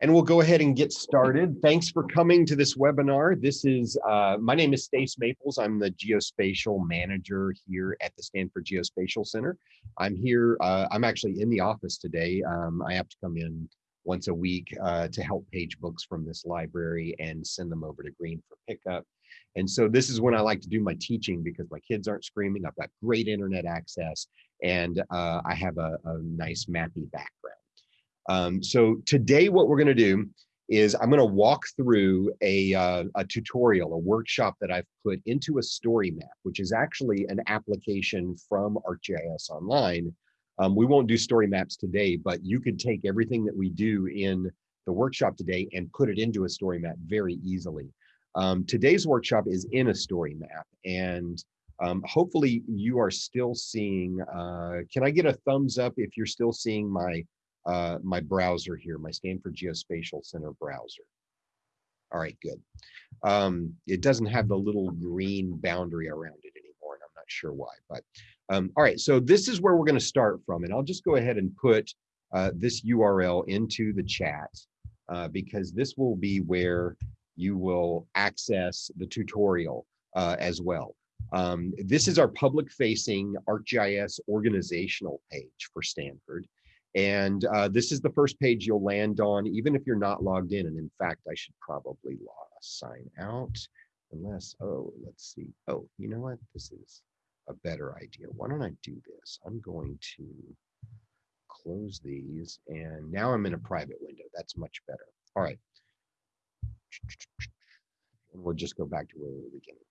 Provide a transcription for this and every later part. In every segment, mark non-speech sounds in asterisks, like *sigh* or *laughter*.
And we'll go ahead and get started. Thanks for coming to this webinar. This is, uh, my name is Stace Maples. I'm the geospatial manager here at the Stanford Geospatial Center. I'm here, uh, I'm actually in the office today. Um, I have to come in once a week uh, to help page books from this library and send them over to Green for pickup. And so this is when I like to do my teaching because my kids aren't screaming. I've got great internet access and uh, I have a, a nice mappy background. Um, so today what we're going to do is I'm going to walk through a, uh, a tutorial, a workshop that I've put into a story map, which is actually an application from ArcGIS Online. Um, we won't do story maps today, but you could take everything that we do in the workshop today and put it into a story map very easily. Um, today's workshop is in a story map and um, hopefully you are still seeing, uh, can I get a thumbs up if you're still seeing my uh, my browser here, my Stanford Geospatial Center browser. All right, good. Um, it doesn't have the little green boundary around it anymore, and I'm not sure why. But um, all right, so this is where we're going to start from, and I'll just go ahead and put uh, this URL into the chat uh, because this will be where you will access the tutorial uh, as well. Um, this is our public-facing ArcGIS organizational page for Stanford. And uh, this is the first page you'll land on, even if you're not logged in. And in fact, I should probably log, sign out unless, oh, let's see. Oh, you know what? This is a better idea. Why don't I do this? I'm going to close these and now I'm in a private window. That's much better. All right. And we'll just go back to where we were beginning.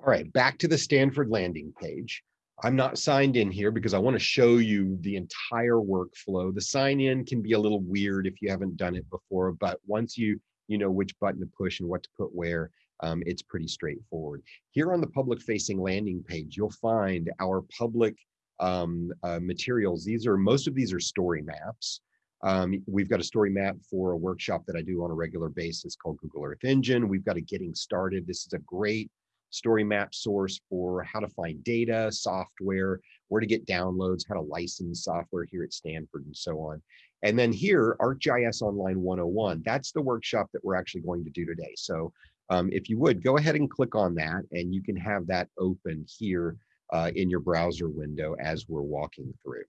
All right, back to the Stanford landing page. I'm not signed in here because I want to show you the entire workflow. The sign in can be a little weird if you haven't done it before, but once you you know which button to push and what to put where, um, it's pretty straightforward. Here on the public facing landing page, you'll find our public um, uh, materials. These are most of these are story maps. Um, we've got a story map for a workshop that I do on a regular basis called Google Earth Engine. We've got a getting started. This is a great story map source for how to find data, software, where to get downloads, how to license software here at Stanford and so on. And then here, ArcGIS Online 101, that's the workshop that we're actually going to do today. So um, if you would, go ahead and click on that and you can have that open here uh, in your browser window as we're walking through.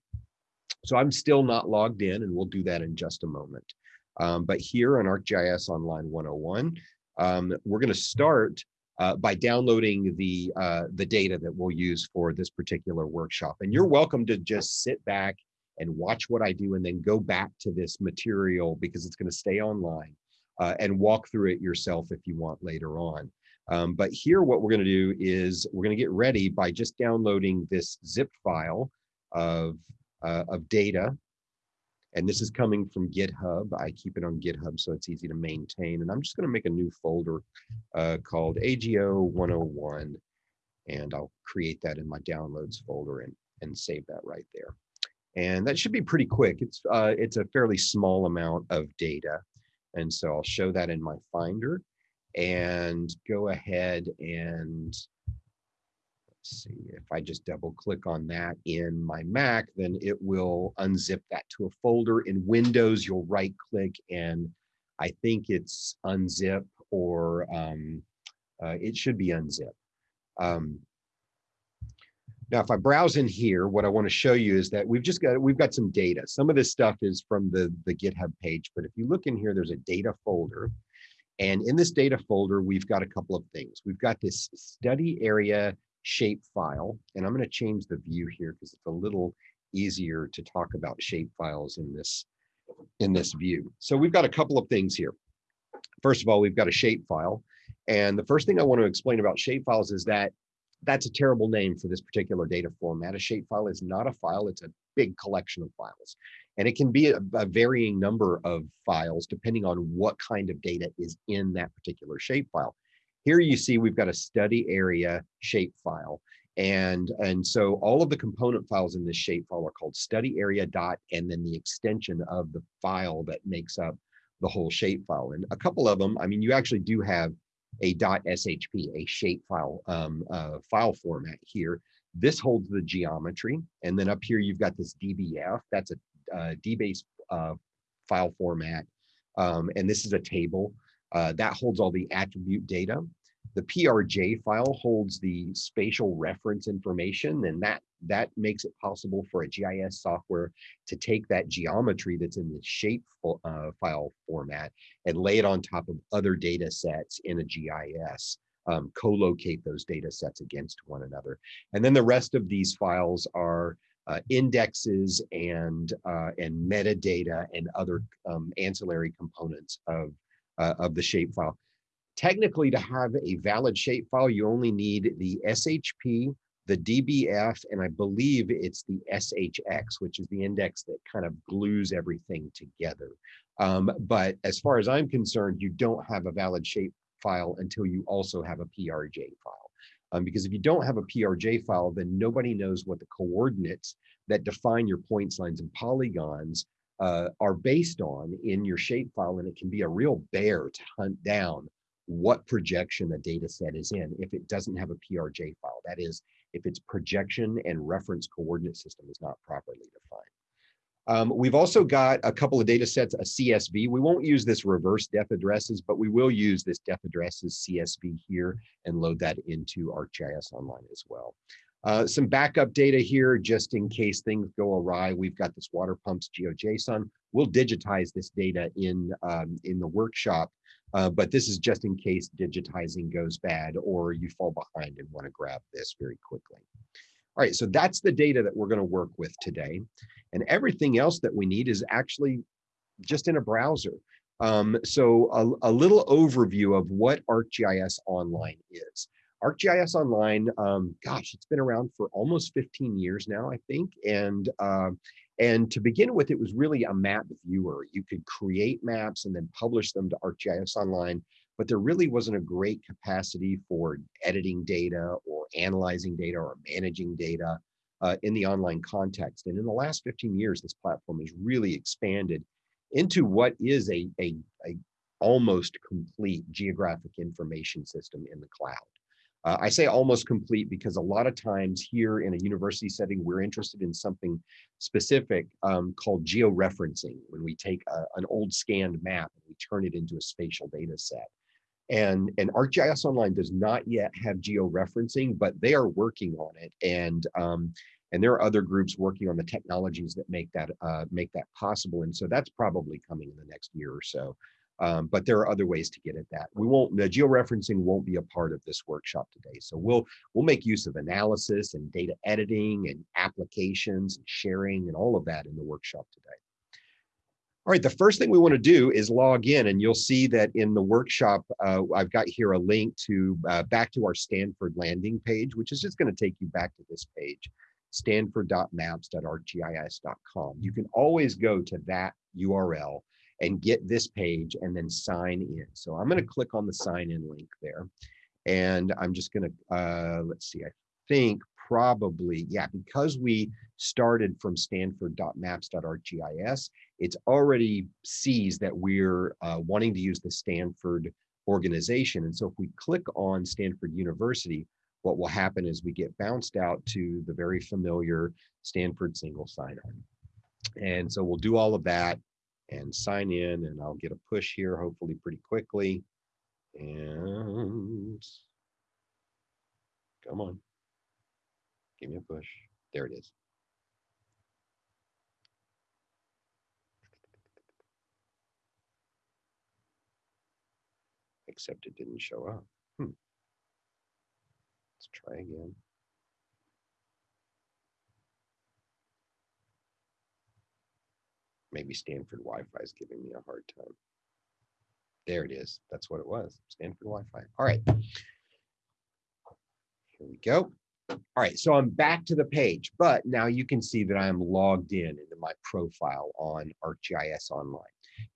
So I'm still not logged in and we'll do that in just a moment. Um, but here on ArcGIS Online 101, um, we're gonna start uh, by downloading the uh, the data that we'll use for this particular workshop. And you're welcome to just sit back and watch what I do and then go back to this material because it's going to stay online uh, and walk through it yourself if you want later on. Um, but here what we're going to do is we're going to get ready by just downloading this zip file of, uh, of data and this is coming from GitHub. I keep it on GitHub so it's easy to maintain. And I'm just going to make a new folder uh, called AGO 101. And I'll create that in my downloads folder and, and save that right there. And that should be pretty quick. It's, uh, it's a fairly small amount of data. And so I'll show that in my Finder and go ahead and see if I just double click on that in my Mac, then it will unzip that to a folder. In Windows, you'll right click and I think it's unzip or um, uh, it should be unzip. Um, now, if I browse in here, what I want to show you is that we've just got we've got some data. Some of this stuff is from the, the GitHub page, but if you look in here, there's a data folder. And in this data folder, we've got a couple of things. We've got this study area shape file. And I'm going to change the view here because it's a little easier to talk about shape files in this in this view. So we've got a couple of things here. First of all, we've got a shape file. And the first thing I want to explain about shape files is that that's a terrible name for this particular data format. A shape file is not a file, it's a big collection of files. And it can be a, a varying number of files depending on what kind of data is in that particular shape file. Here you see we've got a study area shape file. And, and so all of the component files in this shape file are called study area dot and then the extension of the file that makes up the whole shape file. And a couple of them, I mean, you actually do have a .shp, a shape file um, uh, file format here. This holds the geometry. And then up here, you've got this DBF. That's a uh, DBase uh, file format. Um, and this is a table uh, that holds all the attribute data. The PRJ file holds the spatial reference information, and that, that makes it possible for a GIS software to take that geometry that's in the shape uh, file format and lay it on top of other data sets in a GIS, um, co-locate those data sets against one another. And then the rest of these files are uh, indexes and uh, and metadata and other um, ancillary components of uh, of the shapefile. Technically, to have a valid shapefile, you only need the SHP, the DBF, and I believe it's the SHX, which is the index that kind of glues everything together. Um, but as far as I'm concerned, you don't have a valid shapefile until you also have a PRJ file. Um, because if you don't have a PRJ file, then nobody knows what the coordinates that define your points, lines, and polygons uh, are based on in your shapefile, and it can be a real bear to hunt down what projection a data set is in if it doesn't have a PRJ file. That is, if its projection and reference coordinate system is not properly defined. Um, we've also got a couple of data sets, a CSV. We won't use this reverse def addresses, but we will use this def addresses CSV here and load that into ArcGIS Online as well. Uh, some backup data here, just in case things go awry. We've got this water pumps GeoJSON. We'll digitize this data in, um, in the workshop, uh, but this is just in case digitizing goes bad or you fall behind and want to grab this very quickly. All right, so that's the data that we're going to work with today. And everything else that we need is actually just in a browser. Um, so a, a, little overview of what ArcGIS Online is. ArcGIS Online, um, gosh, it's been around for almost 15 years now, I think. And, uh, and to begin with, it was really a map viewer. You could create maps and then publish them to ArcGIS Online, but there really wasn't a great capacity for editing data or analyzing data or managing data uh, in the online context. And in the last 15 years, this platform has really expanded into what is a, a, a almost complete geographic information system in the cloud. Uh, I say almost complete because a lot of times here in a university setting, we're interested in something specific um, called georeferencing, when we take a, an old scanned map and we turn it into a spatial data set. And, and ArcGIS Online does not yet have georeferencing, but they are working on it. And, um, and there are other groups working on the technologies that make that, uh, make that possible. And so that's probably coming in the next year or so. Um, but there are other ways to get at that. We won't, the georeferencing won't be a part of this workshop today. So we'll, we'll make use of analysis and data editing and applications and sharing and all of that in the workshop today. All right, the first thing we want to do is log in and you'll see that in the workshop, uh, I've got here a link to uh, back to our Stanford landing page, which is just going to take you back to this page, stanford.maps.arcgis.com. You can always go to that URL and get this page and then sign in. So I'm going to click on the sign in link there. And I'm just going to, uh, let's see, I think probably, yeah, because we started from stanford.maps.arcgis, it's already sees that we're uh, wanting to use the Stanford organization. And so if we click on Stanford University, what will happen is we get bounced out to the very familiar Stanford single sign-on. And so we'll do all of that and sign in and I'll get a push here hopefully pretty quickly. And come on, give me a push. There it is. Except it didn't show up. Hmm. Let's try again. Maybe Stanford Wi-Fi is giving me a hard time. There it is. That's what it was. Stanford Wi-Fi. All right. Here we go. All right, so I'm back to the page, but now you can see that I'm logged in into my profile on ArcGIS Online.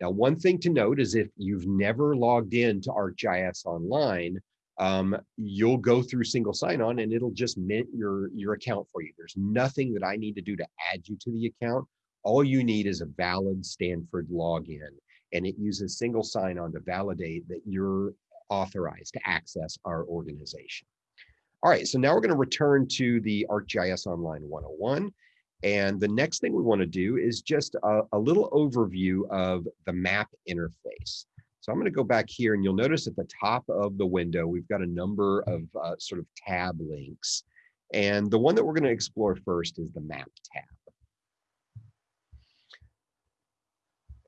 Now, one thing to note is if you've never logged in to ArcGIS Online, um, you'll go through single sign-on and it'll just mint your, your account for you. There's nothing that I need to do to add you to the account. All you need is a valid Stanford login, and it uses single sign-on to validate that you're authorized to access our organization. All right, so now we're going to return to the ArcGIS Online 101. And the next thing we want to do is just a, a little overview of the map interface. So I'm going to go back here and you'll notice at the top of the window, we've got a number of uh, sort of tab links. And the one that we're going to explore first is the map tab.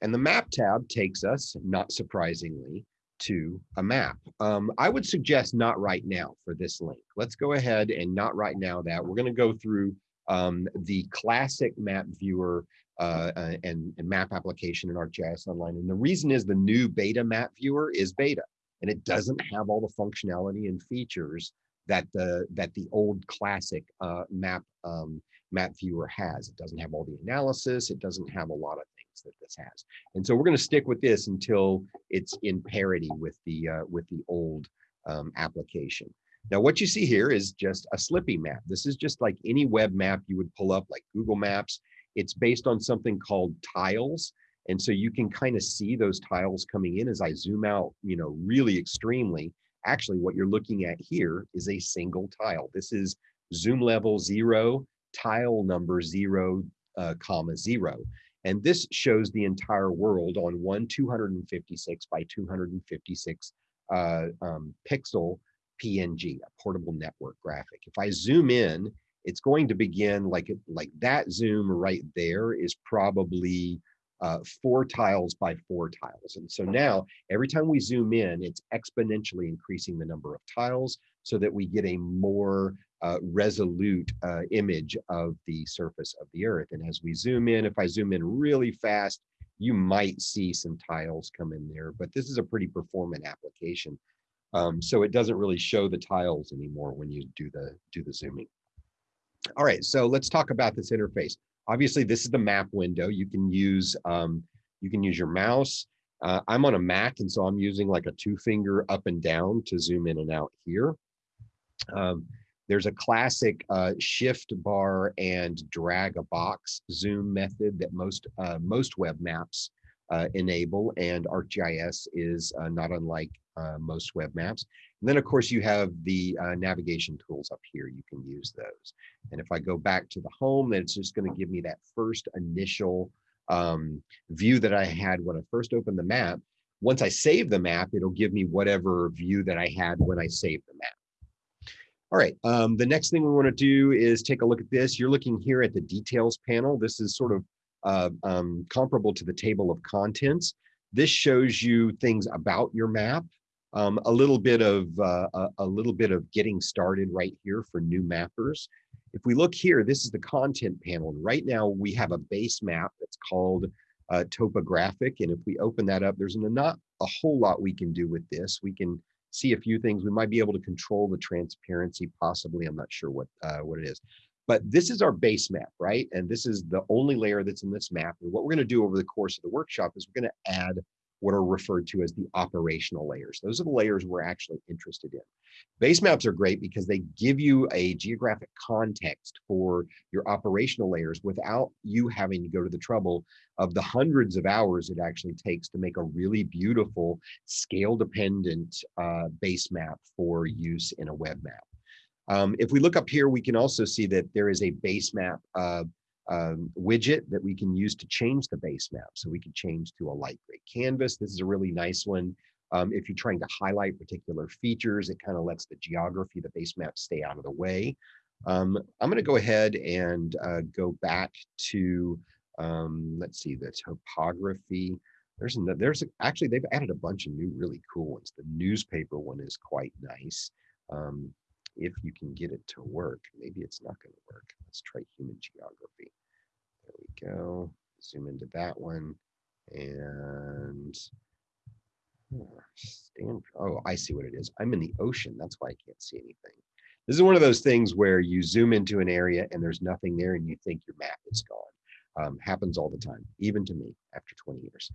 And the map tab takes us, not surprisingly, to a map. Um, I would suggest not right now for this link. Let's go ahead and not right now that. We're going to go through um, the classic map viewer uh, uh, and, and, map application in ArcGIS Online. And the reason is the new beta map viewer is beta and it doesn't have all the functionality and features that the that the old classic uh, map um, map viewer has. It doesn't have all the analysis. It doesn't have a lot of things that this has. And so we're going to stick with this until it's in parity with the uh, with the old um, application. Now, what you see here is just a Slippy map. This is just like any web map you would pull up, like Google Maps. It's based on something called tiles. And so you can kind of see those tiles coming in as I zoom out, you know, really extremely. Actually, what you're looking at here is a single tile. This is zoom level zero, tile number zero, uh, comma zero. And this shows the entire world on one 256 by 256 uh, um, pixel PNG, a portable network graphic. If I zoom in, it's going to begin like like that zoom right there is probably uh, four tiles by four tiles. And so now every time we zoom in, it's exponentially increasing the number of tiles so that we get a more uh, resolute uh, image of the surface of the earth. And as we zoom in, if I zoom in really fast, you might see some tiles come in there, but this is a pretty performant application. Um, so it doesn't really show the tiles anymore when you do the do the zooming. All right, so let's talk about this interface. Obviously, this is the map window. You can use um, you can use your mouse. Uh, I'm on a Mac, and so I'm using like a two finger up and down to zoom in and out here. Um, there's a classic uh, shift bar and drag a box zoom method that most uh, most web maps uh, enable, and ArcGIS is uh, not unlike uh, most web maps. And then of course you have the uh, navigation tools up here, you can use those. And if I go back to the home, then it's just gonna give me that first initial um, view that I had when I first opened the map. Once I save the map, it'll give me whatever view that I had when I saved the map. All right, um, the next thing we wanna do is take a look at this. You're looking here at the details panel. This is sort of uh, um, comparable to the table of contents. This shows you things about your map um, a little bit of uh, a, a, little bit of getting started right here for new mappers. If we look here, this is the content panel. And right now we have a base map that's called uh, topographic. And if we open that up, there's not a whole lot we can do with this. We can see a few things. We might be able to control the transparency, possibly. I'm not sure what uh, what it is. But this is our base map, right? And this is the only layer that's in this map. And what we're going to do over the course of the workshop is we're going to add what are referred to as the operational layers. Those are the layers we're actually interested in. Base maps are great because they give you a geographic context for your operational layers without you having to go to the trouble of the hundreds of hours it actually takes to make a really beautiful scale dependent uh, base map for use in a web map. Um, if we look up here, we can also see that there is a base map um, widget that we can use to change the base map. So we can change to a light gray canvas. This is a really nice one. Um, if you're trying to highlight particular features, it kind of lets the geography, the base map stay out of the way. Um, I'm going to go ahead and uh, go back to, um, let's see, the topography. There's, there's actually, they've added a bunch of new really cool ones. The newspaper one is quite nice. Um, if you can get it to work. Maybe it's not going to work. Let's try human geography. There we go. Zoom into that one. And stand, oh, I see what it is. I'm in the ocean. That's why I can't see anything. This is one of those things where you zoom into an area and there's nothing there and you think your map is gone. Um, happens all the time, even to me after 20 years.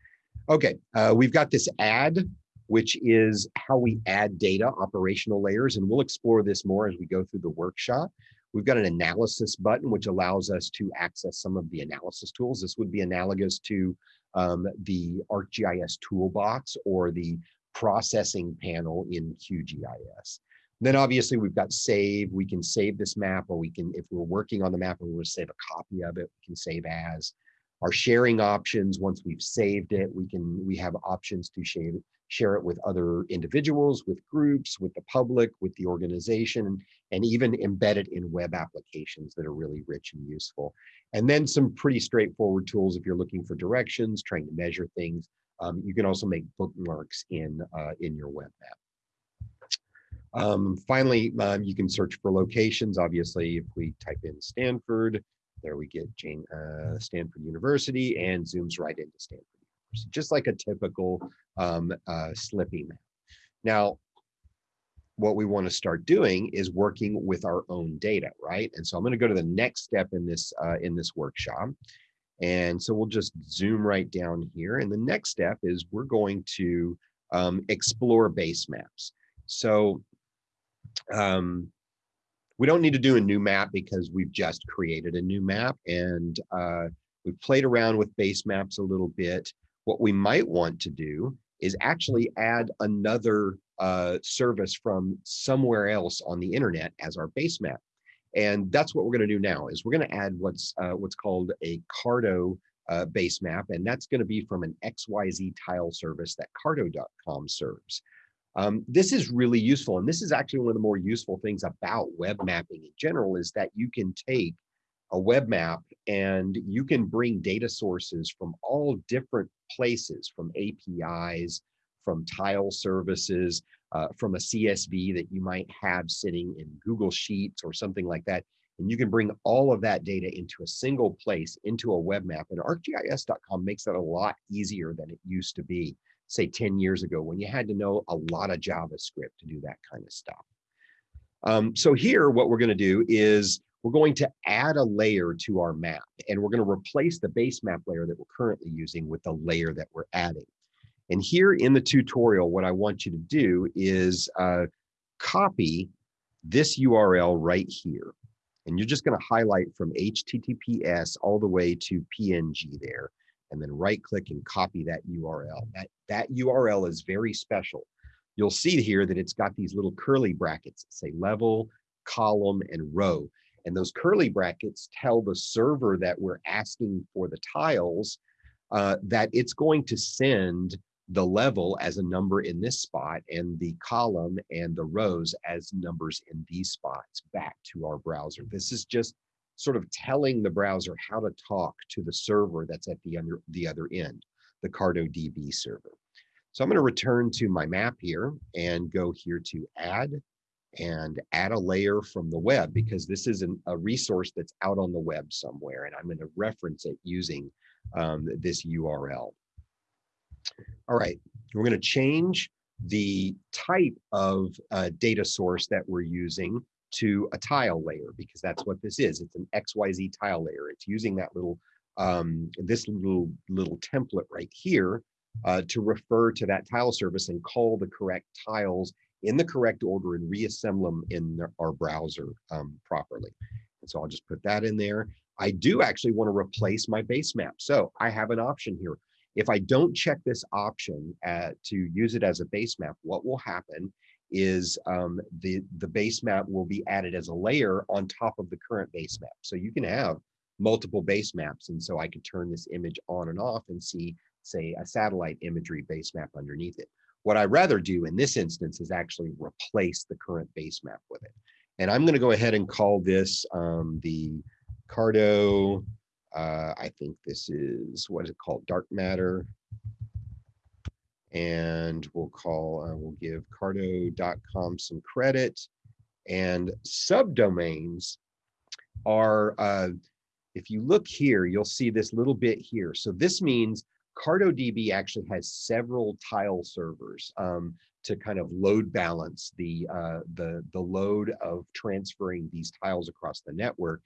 Okay, uh, we've got this add which is how we add data operational layers. And we'll explore this more as we go through the workshop. We've got an analysis button, which allows us to access some of the analysis tools. This would be analogous to um, the ArcGIS toolbox or the processing panel in QGIS. Then obviously we've got save. We can save this map or we can, if we're working on the map and we want to save a copy of it, we can save as. Our sharing options, once we've saved it, we can, we have options to share, share it with other individuals, with groups, with the public, with the organization, and even embed it in web applications that are really rich and useful. And then some pretty straightforward tools if you're looking for directions, trying to measure things. Um, you can also make bookmarks in, uh, in your web map. Um, finally, um, you can search for locations. Obviously, if we type in Stanford, there we get Jane, uh, Stanford University and zooms right into Stanford just like a typical um, uh, Slippy map. Now, what we want to start doing is working with our own data, right? And so I'm going to go to the next step in this uh, in this workshop. And so we'll just zoom right down here. And the next step is we're going to um, explore base maps. So um, we don't need to do a new map because we've just created a new map and uh, we've played around with base maps a little bit. What we might want to do is actually add another uh, service from somewhere else on the internet as our base map. And that's what we're going to do now is we're going to add what's uh, what's called a Carto uh, base map, and that's going to be from an XYZ tile service that Carto.com serves. Um, this is really useful, and this is actually one of the more useful things about web mapping in general is that you can take a web map and you can bring data sources from all different places, from APIs, from tile services, uh, from a CSV that you might have sitting in Google Sheets or something like that. And you can bring all of that data into a single place, into a web map. And ArcGIS.com makes that a lot easier than it used to be, say 10 years ago, when you had to know a lot of JavaScript to do that kind of stuff. Um, so here, what we're going to do is we're going to add a layer to our map, and we're going to replace the base map layer that we're currently using with the layer that we're adding. And here in the tutorial, what I want you to do is uh, copy this URL right here. And you're just going to highlight from HTTPS all the way to PNG there, and then right click and copy that URL. That, that URL is very special. You'll see here that it's got these little curly brackets that say level, column, and row. And those curly brackets tell the server that we're asking for the tiles uh, that it's going to send the level as a number in this spot and the column and the rows as numbers in these spots back to our browser. This is just sort of telling the browser how to talk to the server that's at the, under, the other end, the CartoDB server. So I'm going to return to my map here and go here to add and add a layer from the web because this is an, a resource that's out on the web somewhere and I'm going to reference it using um, this URL. All right, we're going to change the type of uh, data source that we're using to a tile layer because that's what this is. It's an XYZ tile layer. It's using that little, um, this little, little template right here uh, to refer to that tile service and call the correct tiles in the correct order and reassemble them in our browser um, properly. And so I'll just put that in there. I do actually want to replace my base map. So I have an option here. If I don't check this option at, to use it as a base map, what will happen is um, the, the base map will be added as a layer on top of the current base map. So you can have multiple base maps. And so I could turn this image on and off and see, say, a satellite imagery base map underneath it. What I'd rather do in this instance is actually replace the current base map with it. And I'm going to go ahead and call this um, the Carto, uh, I think this is, what is it called? Dark matter. And we'll call, uh, we'll give carto.com some credit. And subdomains are, uh, if you look here, you'll see this little bit here. So this means CartoDB actually has several tile servers um, to kind of load balance the, uh, the, the load of transferring these tiles across the network.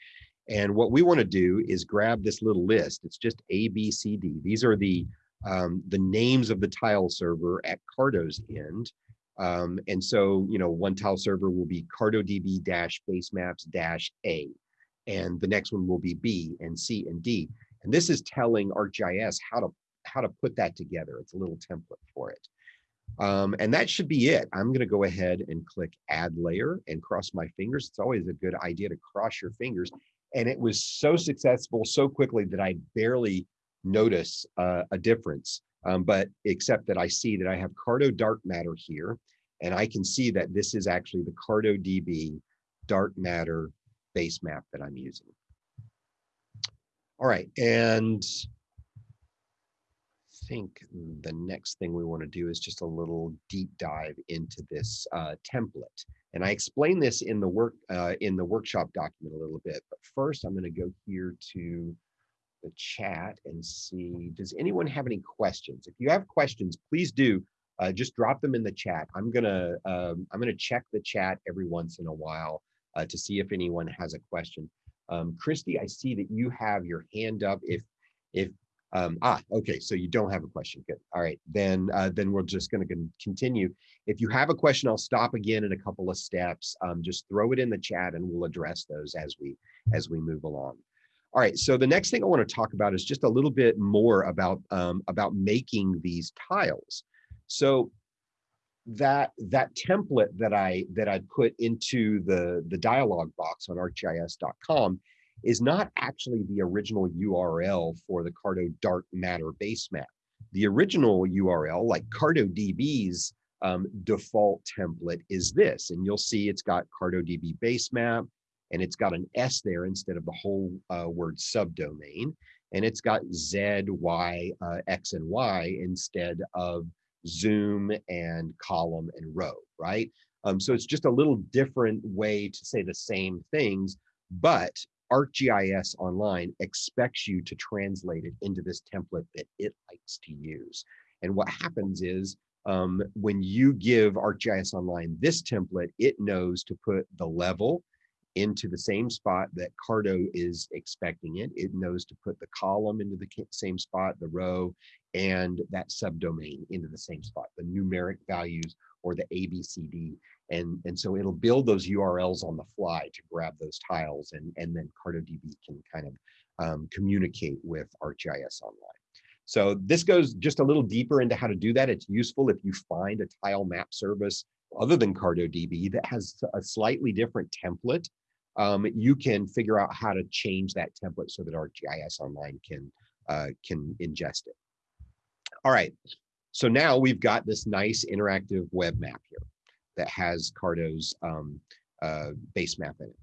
And what we want to do is grab this little list. It's just A, B, C, D. These are the um, the names of the tile server at Carto's end. Um, and so, you know, one tile server will be CartoDB dash basemaps dash A, and the next one will be B and C and D. And this is telling ArcGIS how to how to put that together. It's a little template for it. Um, and that should be it. I'm going to go ahead and click add layer and cross my fingers. It's always a good idea to cross your fingers. And it was so successful so quickly that I barely notice uh, a difference. Um, but except that I see that I have Carto dark matter here, and I can see that this is actually the Carto DB dark matter base map that I'm using. All right, and think the next thing we want to do is just a little deep dive into this uh, template. And I explain this in the work uh, in the workshop document a little bit, but first I'm going to go here to the chat and see, does anyone have any questions? If you have questions, please do uh, just drop them in the chat. I'm gonna um, I'm gonna check the chat every once in a while uh, to see if anyone has a question. Um, Christy, I see that you have your hand up. If if um, ah okay, so you don't have a question. Good. All right, then uh, then we're just going to continue. If you have a question, I'll stop again in a couple of steps. Um, just throw it in the chat, and we'll address those as we as we move along. All right, so the next thing I want to talk about is just a little bit more about um, about making these tiles. So that that template that I that I put into the the dialog box on arcgis.com is not actually the original URL for the Carto Dark Matter base map. The original URL, like CartoDB's um, default template, is this, and you'll see it's got CartoDB base map, and it's got an S there instead of the whole uh, word subdomain, and it's got Z, Y, uh, X, and Y instead of zoom and column and row, right? Um, so it's just a little different way to say the same things, but ArcGIS Online expects you to translate it into this template that it likes to use. And what happens is um, when you give ArcGIS Online this template, it knows to put the level into the same spot that Carto is expecting it. It knows to put the column into the same spot, the row, and that subdomain into the same spot, the numeric values or the ABCD. And, and so it'll build those URLs on the fly to grab those tiles and, and then CartoDB can kind of um, communicate with ArcGIS Online. So this goes just a little deeper into how to do that. It's useful if you find a tile map service other than CartoDB that has a slightly different template um, you can figure out how to change that template so that ArcGIS Online can, uh, can ingest it. All right, so now we've got this nice interactive web map here that has Carto's um, uh, base map in it.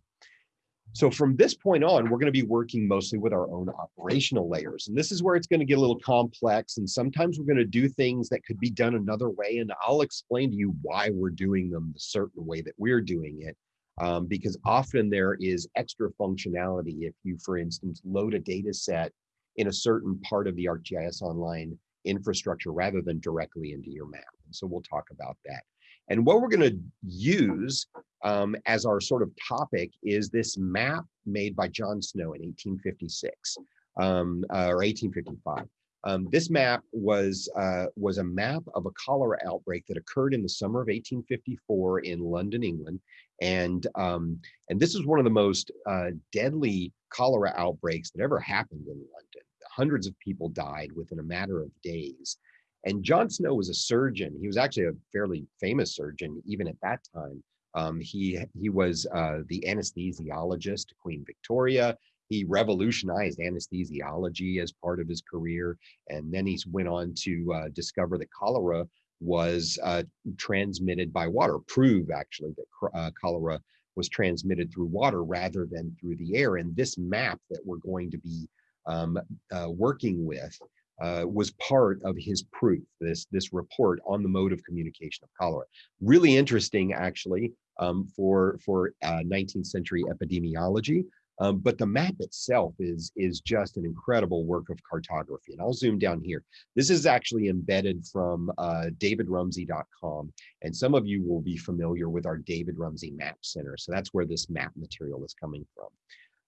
So from this point on, we're going to be working mostly with our own operational layers. And this is where it's going to get a little complex. And sometimes we're going to do things that could be done another way. And I'll explain to you why we're doing them the certain way that we're doing it um, because often there is extra functionality if you, for instance, load a data set in a certain part of the ArcGIS Online infrastructure rather than directly into your map. And so we'll talk about that. And what we're going to use um, as our sort of topic is this map made by John Snow in 1856 um, uh, or 1855. Um, this map was uh, was a map of a cholera outbreak that occurred in the summer of 1854 in London, England, and um, and this is one of the most uh, deadly cholera outbreaks that ever happened in London. Hundreds of people died within a matter of days. And John Snow was a surgeon. He was actually a fairly famous surgeon even at that time. Um, he he was uh, the anesthesiologist to Queen Victoria. He revolutionized anesthesiology as part of his career, and then he went on to uh, discover that cholera was uh, transmitted by water. Prove actually that uh, cholera was transmitted through water rather than through the air. And this map that we're going to be um, uh, working with uh, was part of his proof, this, this report on the mode of communication of cholera. Really interesting, actually, um, for, for 19th uh, century epidemiology. Um, but the map itself is, is just an incredible work of cartography. And I'll zoom down here. This is actually embedded from uh, davidrumsey.com. And some of you will be familiar with our David Rumsey Map Center. So that's where this map material is coming from.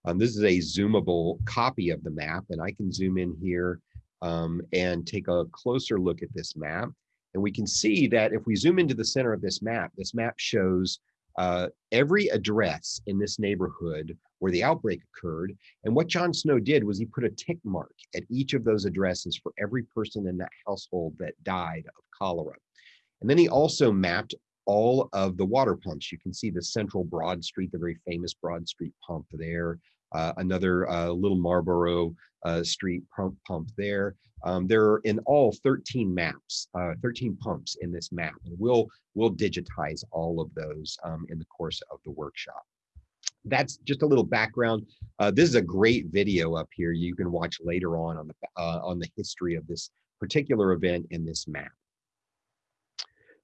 Um, this is a zoomable copy of the map. And I can zoom in here um, and take a closer look at this map. And we can see that if we zoom into the center of this map, this map shows uh, every address in this neighborhood where the outbreak occurred. And what John Snow did was he put a tick mark at each of those addresses for every person in that household that died of cholera. And then he also mapped all of the water pumps. You can see the central Broad Street, the very famous Broad Street pump there. Uh, another uh, little Marlborough uh, Street pump, pump there. Um, there are in all 13 maps, uh, 13 pumps in this map, and we'll we'll digitize all of those um, in the course of the workshop. That's just a little background. Uh, this is a great video up here you can watch later on on the uh, on the history of this particular event in this map.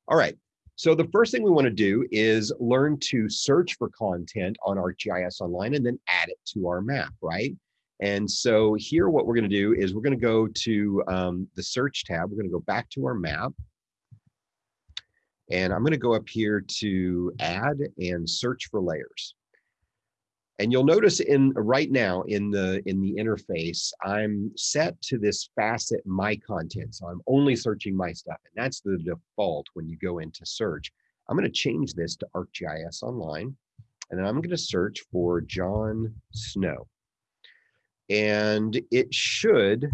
All right, so the first thing we want to do is learn to search for content on ArcGIS Online and then add it to our map, right? And so here what we're going to do is we're going to go to um, the search tab. We're going to go back to our map. And I'm going to go up here to add and search for layers. And you'll notice in right now in the in the interface, I'm set to this facet my content. So I'm only searching my stuff. And that's the default when you go into search. I'm going to change this to ArcGIS Online. And then I'm going to search for John Snow. And it should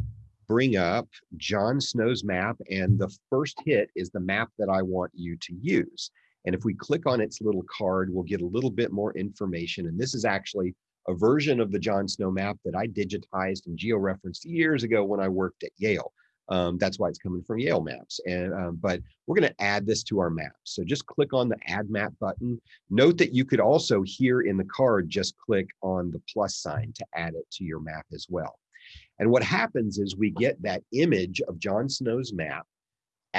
bring up John Snow's map. And the first hit is the map that I want you to use. And if we click on its little card, we'll get a little bit more information. And this is actually a version of the John Snow map that I digitized and georeferenced years ago when I worked at Yale. Um, that's why it's coming from Yale Maps. And um, but we're going to add this to our map. So just click on the Add Map button. Note that you could also here in the card just click on the plus sign to add it to your map as well. And what happens is we get that image of John Snow's map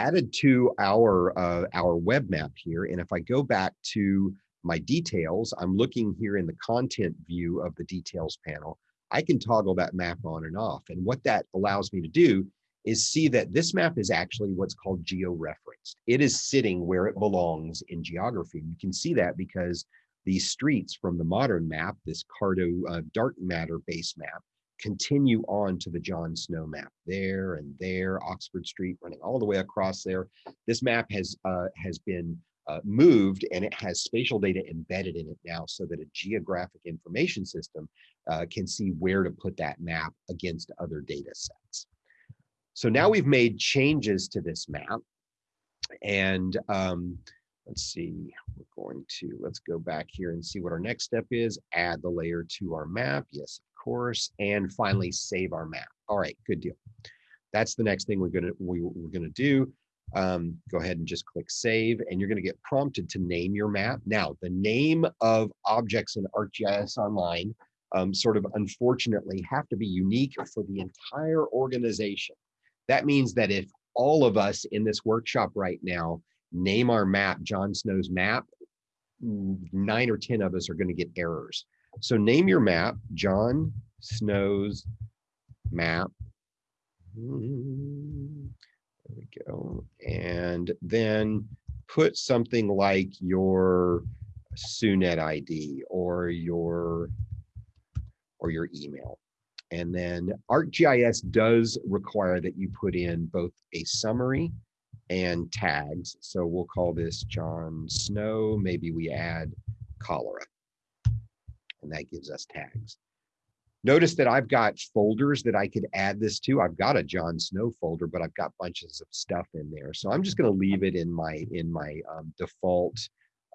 added to our, uh, our web map here. And if I go back to my details, I'm looking here in the content view of the details panel, I can toggle that map on and off. And what that allows me to do is see that this map is actually what's called geo-referenced. It is sitting where it belongs in geography. You can see that because these streets from the modern map, this Carto uh, dark matter base map, continue on to the John Snow map there and there, Oxford Street running all the way across there. This map has uh, has been uh, moved and it has spatial data embedded in it now so that a geographic information system uh, can see where to put that map against other data sets. So now we've made changes to this map and um, let's see, we're going to, let's go back here and see what our next step is, add the layer to our map. Yes, course, and finally save our map. All right, good deal. That's the next thing we're gonna we, we're gonna do. Um, go ahead and just click save, and you're gonna get prompted to name your map. Now, the name of objects in ArcGIS Online um, sort of unfortunately have to be unique for the entire organization. That means that if all of us in this workshop right now name our map John Snow's map, nine or 10 of us are going to get errors. So name your map, John Snow's map. There we go. And then put something like your SUNET ID or your or your email. And then ArcGIS does require that you put in both a summary and tags. So we'll call this John Snow. Maybe we add cholera and that gives us tags. Notice that I've got folders that I could add this to. I've got a John Snow folder, but I've got bunches of stuff in there. So I'm just going to leave it in my in my um, default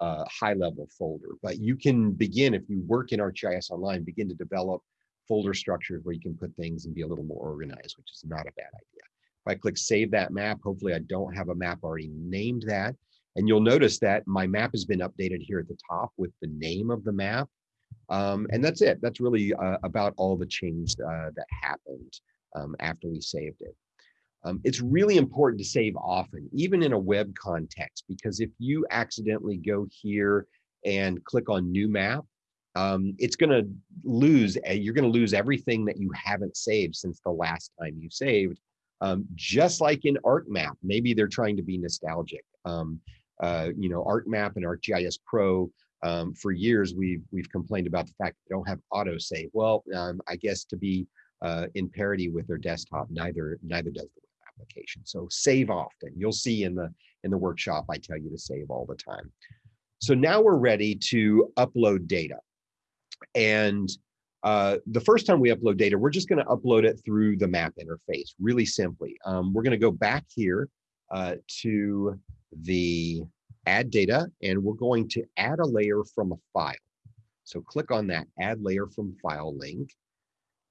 uh, high level folder. But you can begin, if you work in ArcGIS Online, begin to develop folder structures where you can put things and be a little more organized, which is not a bad idea. If I click save that map, hopefully I don't have a map already named that. And you'll notice that my map has been updated here at the top with the name of the map um, and that's it. That's really uh, about all the change uh, that happened um, after we saved it. Um, it's really important to save often, even in a web context, because if you accidentally go here and click on new map, um, it's going to lose, you're going to lose everything that you haven't saved since the last time you saved. Um, just like in ArcMap, maybe they're trying to be nostalgic. Um, uh, you know, ArcMap and ArcGIS Pro um, for years we've we've complained about the fact they don't have autosave. Well, um, I guess to be uh, in parity with their desktop, neither neither does the web application. So save often. You'll see in the in the workshop I tell you to save all the time. So now we're ready to upload data, and uh, the first time we upload data, we're just going to upload it through the map interface, really simply. Um, we're going to go back here uh, to the add data and we're going to add a layer from a file. So click on that add layer from file link.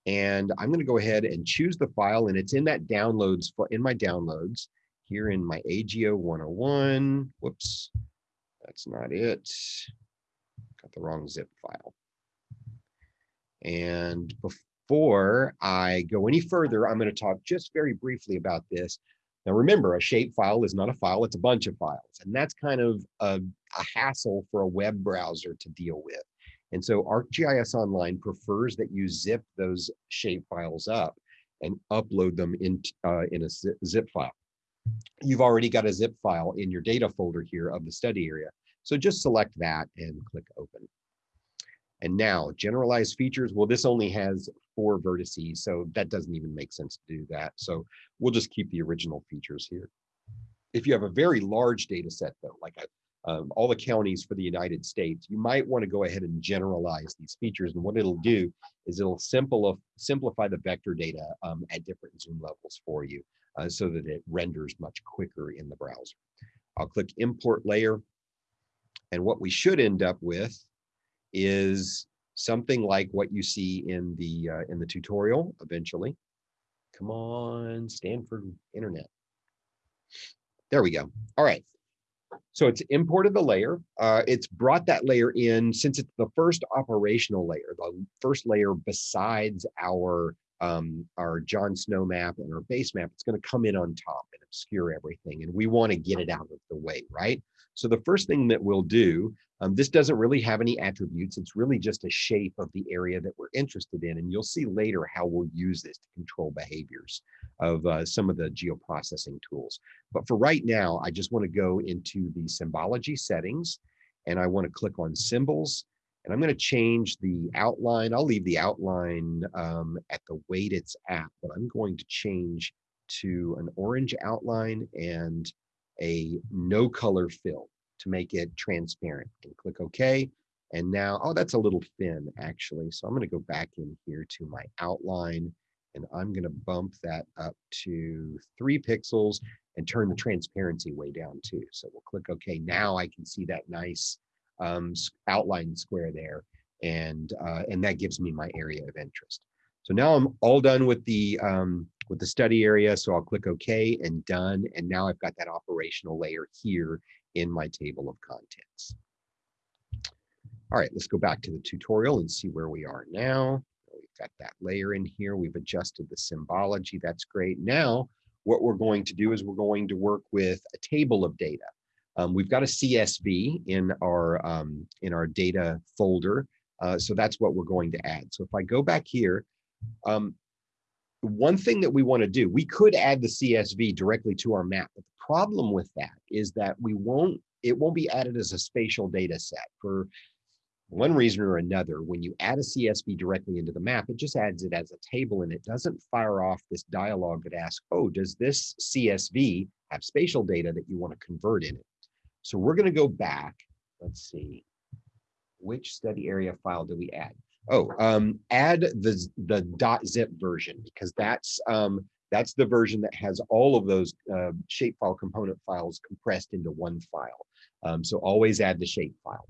And I'm going to go ahead and choose the file and it's in that downloads in my downloads here in my AGO 101. Whoops, that's not it. Got the wrong zip file. And before I go any further, I'm going to talk just very briefly about this. Now remember, a shape file is not a file, it's a bunch of files. And that's kind of a, a hassle for a web browser to deal with. And so ArcGIS Online prefers that you zip those shape files up and upload them in, uh, in a zip file. You've already got a zip file in your data folder here of the study area. So just select that and click open. And now generalized features, well, this only has four vertices, so that doesn't even make sense to do that. So we'll just keep the original features here. If you have a very large data set though, like a um, all the counties for the United States, you might want to go ahead and generalize these features. And what it'll do is it'll simple, simplify the vector data um, at different zoom levels for you uh, so that it renders much quicker in the browser. I'll click import layer. And what we should end up with is something like what you see in the uh, in the tutorial eventually. Come on, Stanford Internet. There we go. All right. So it's imported the layer. Uh, it's brought that layer in since it's the first operational layer, the first layer besides our um, our John Snow map and our base map. It's going to come in on top and obscure everything, and we want to get it out of the way, right? So the first thing that we'll do, um, this doesn't really have any attributes. It's really just a shape of the area that we're interested in. And you'll see later how we'll use this to control behaviors of uh, some of the geoprocessing tools. But for right now, I just want to go into the symbology settings and I want to click on symbols and I'm going to change the outline. I'll leave the outline um, at the weight it's at, but I'm going to change to an orange outline and a no color fill to make it transparent and click OK. And now, oh, that's a little thin actually. So I'm going to go back in here to my outline and I'm going to bump that up to three pixels and turn the transparency way down too. So we'll click OK. Now I can see that nice um, outline square there. And, uh, and that gives me my area of interest. So now I'm all done with the um, with the study area. So I'll click OK and done. And now I've got that operational layer here in my table of contents. All right, let's go back to the tutorial and see where we are now. We've got that layer in here. We've adjusted the symbology. That's great. Now, what we're going to do is we're going to work with a table of data. Um, we've got a CSV in our um, in our data folder. Uh, so that's what we're going to add. So if I go back here, um, one thing that we want to do, we could add the CSV directly to our map, but the problem with that is that we won't, it won't be added as a spatial data set for one reason or another. When you add a CSV directly into the map, it just adds it as a table and it doesn't fire off this dialog that asks, oh, does this CSV have spatial data that you want to convert in it? So we're going to go back. Let's see, which study area file do we add? Oh, um, add the the .zip version because that's um, that's the version that has all of those uh, shapefile component files compressed into one file. Um, so always add the shapefile.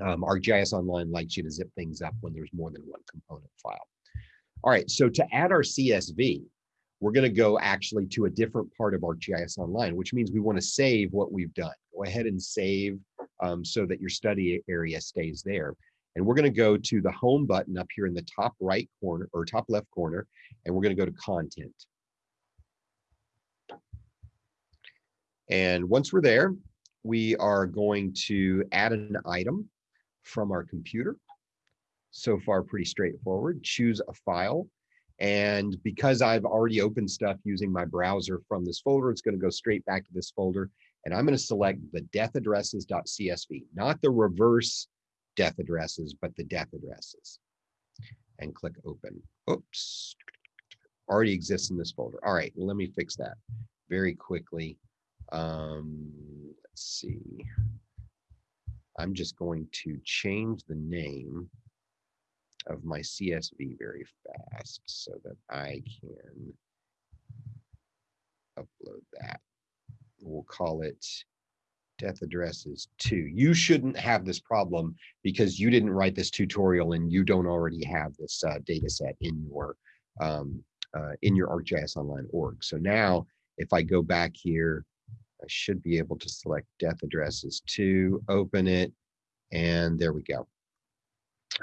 Um, ArcGIS Online likes you to zip things up when there's more than one component file. All right, so to add our CSV, we're going to go actually to a different part of ArcGIS Online, which means we want to save what we've done. Go ahead and save um, so that your study area stays there. And we're going to go to the home button up here in the top right corner or top left corner, and we're going to go to content. And once we're there, we are going to add an item from our computer. So far, pretty straightforward. Choose a file. And because I've already opened stuff using my browser from this folder, it's going to go straight back to this folder. And I'm going to select the death deathaddresses.csv, not the reverse death addresses, but the death addresses. And click open. Oops, already exists in this folder. All right, let me fix that very quickly. Um, let's see. I'm just going to change the name of my CSV very fast so that I can upload that. we'll call it death addresses two. You shouldn't have this problem because you didn't write this tutorial and you don't already have this uh, data set in your um, uh, in your ArcGIS Online org. So now if I go back here, I should be able to select death addresses two, open it, and there we go.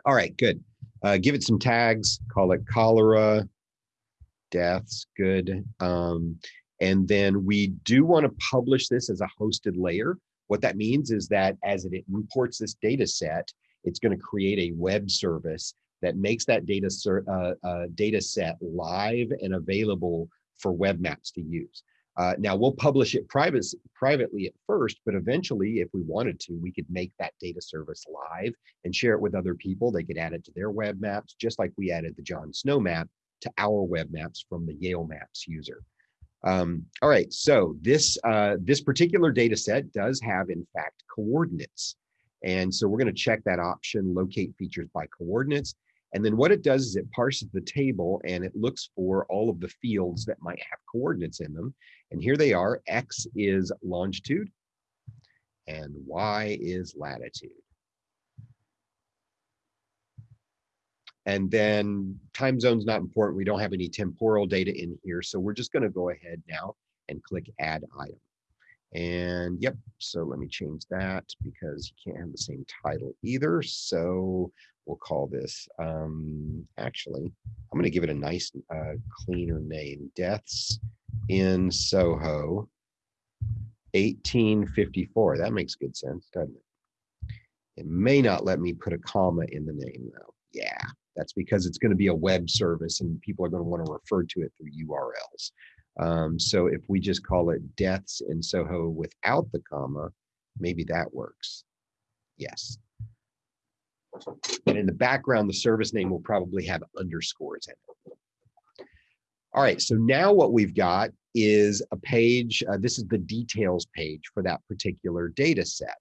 All right, good. Uh, give it some tags, call it cholera, deaths, good. Um, and then we do want to publish this as a hosted layer. What that means is that as it imports this data set, it's going to create a web service that makes that data, uh, uh, data set live and available for web maps to use. Uh, now we'll publish it private, privately at first, but eventually if we wanted to, we could make that data service live and share it with other people. They could add it to their web maps, just like we added the John Snow map to our web maps from the Yale Maps user. Um, all right, so this, uh, this particular data set does have, in fact, coordinates. And so we're going to check that option, locate features by coordinates. And then what it does is it parses the table and it looks for all of the fields that might have coordinates in them. And here they are, X is longitude and Y is latitude. And then time zone's not important. We don't have any temporal data in here. So we're just gonna go ahead now and click add item. And yep, so let me change that because you can't have the same title either. So we'll call this, um, actually, I'm gonna give it a nice uh, cleaner name, Deaths in Soho, 1854. That makes good sense, doesn't it? It may not let me put a comma in the name though. Yeah, that's because it's going to be a web service and people are going to want to refer to it through URLs. Um, so if we just call it deaths in Soho without the comma, maybe that works. Yes. And in the background, the service name will probably have underscores in it. All right, so now what we've got is a page, uh, this is the details page for that particular data set.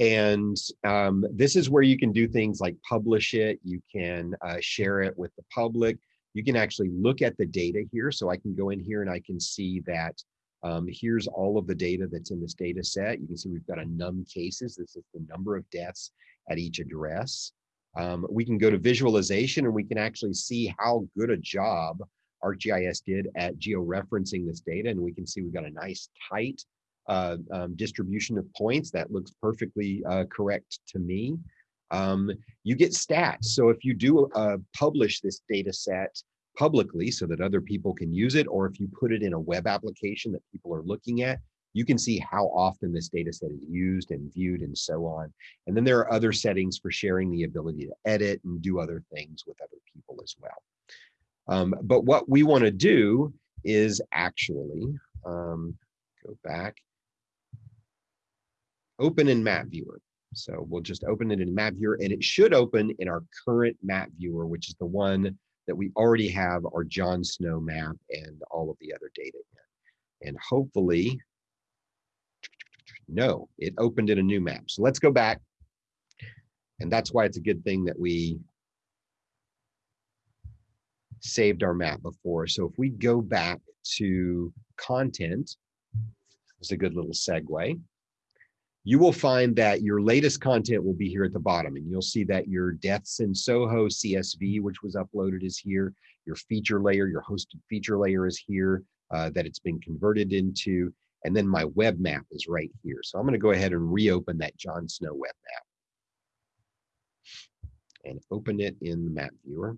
And um, this is where you can do things like publish it, you can uh, share it with the public, you can actually look at the data here. So I can go in here and I can see that um, here's all of the data that's in this data set. You can see we've got a num cases. This is the number of deaths at each address. Um, we can go to visualization and we can actually see how good a job ArcGIS did at georeferencing this data. And we can see we've got a nice tight uh, um, distribution of points. That looks perfectly uh, correct to me. Um, you get stats. So if you do uh, publish this data set publicly so that other people can use it, or if you put it in a web application that people are looking at, you can see how often this data set is used and viewed and so on. And then there are other settings for sharing the ability to edit and do other things with other people as well. Um, but what we want to do is actually um, go back open in map viewer. So we'll just open it in map viewer and it should open in our current map viewer, which is the one that we already have our John Snow map and all of the other data in. And hopefully, no, it opened in a new map. So let's go back. And that's why it's a good thing that we saved our map before. So if we go back to content, it's a good little segue you will find that your latest content will be here at the bottom and you'll see that your deaths in Soho CSV, which was uploaded is here. Your feature layer, your hosted feature layer is here uh, that it's been converted into. And then my web map is right here. So I'm gonna go ahead and reopen that John Snow web map and open it in the map viewer.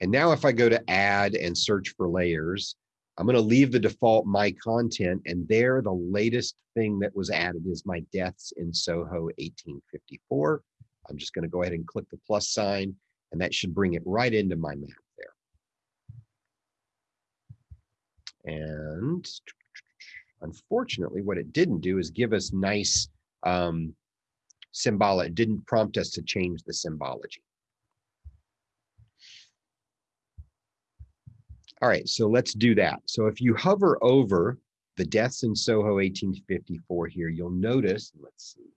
And now if I go to add and search for layers, I'm going to leave the default my content and there the latest thing that was added is my deaths in Soho 1854. I'm just going to go ahead and click the plus sign and that should bring it right into my map there. And unfortunately, what it didn't do is give us nice um, symbolic, it didn't prompt us to change the symbology. All right, so let's do that. So if you hover over the deaths in Soho 1854 here, you'll notice, let's see,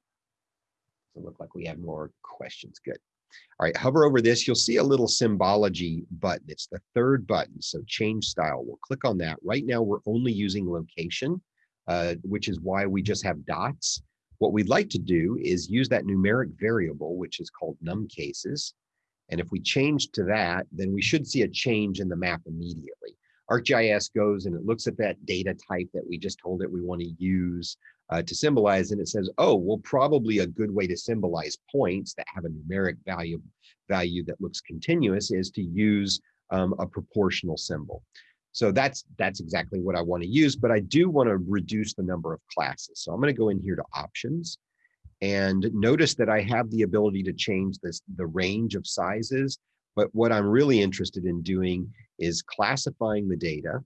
doesn't look like we have more questions, good. All right, hover over this, you'll see a little symbology button. It's the third button, so change style. We'll click on that. Right now, we're only using location, uh, which is why we just have dots. What we'd like to do is use that numeric variable, which is called num cases. And if we change to that, then we should see a change in the map immediately. ArcGIS goes and it looks at that data type that we just told it we want to use uh, to symbolize, and it says, oh, well, probably a good way to symbolize points that have a numeric value, value that looks continuous is to use um, a proportional symbol. So that's that's exactly what I want to use, but I do want to reduce the number of classes. So I'm going to go in here to options and notice that I have the ability to change this the range of sizes. But what I'm really interested in doing is classifying the data.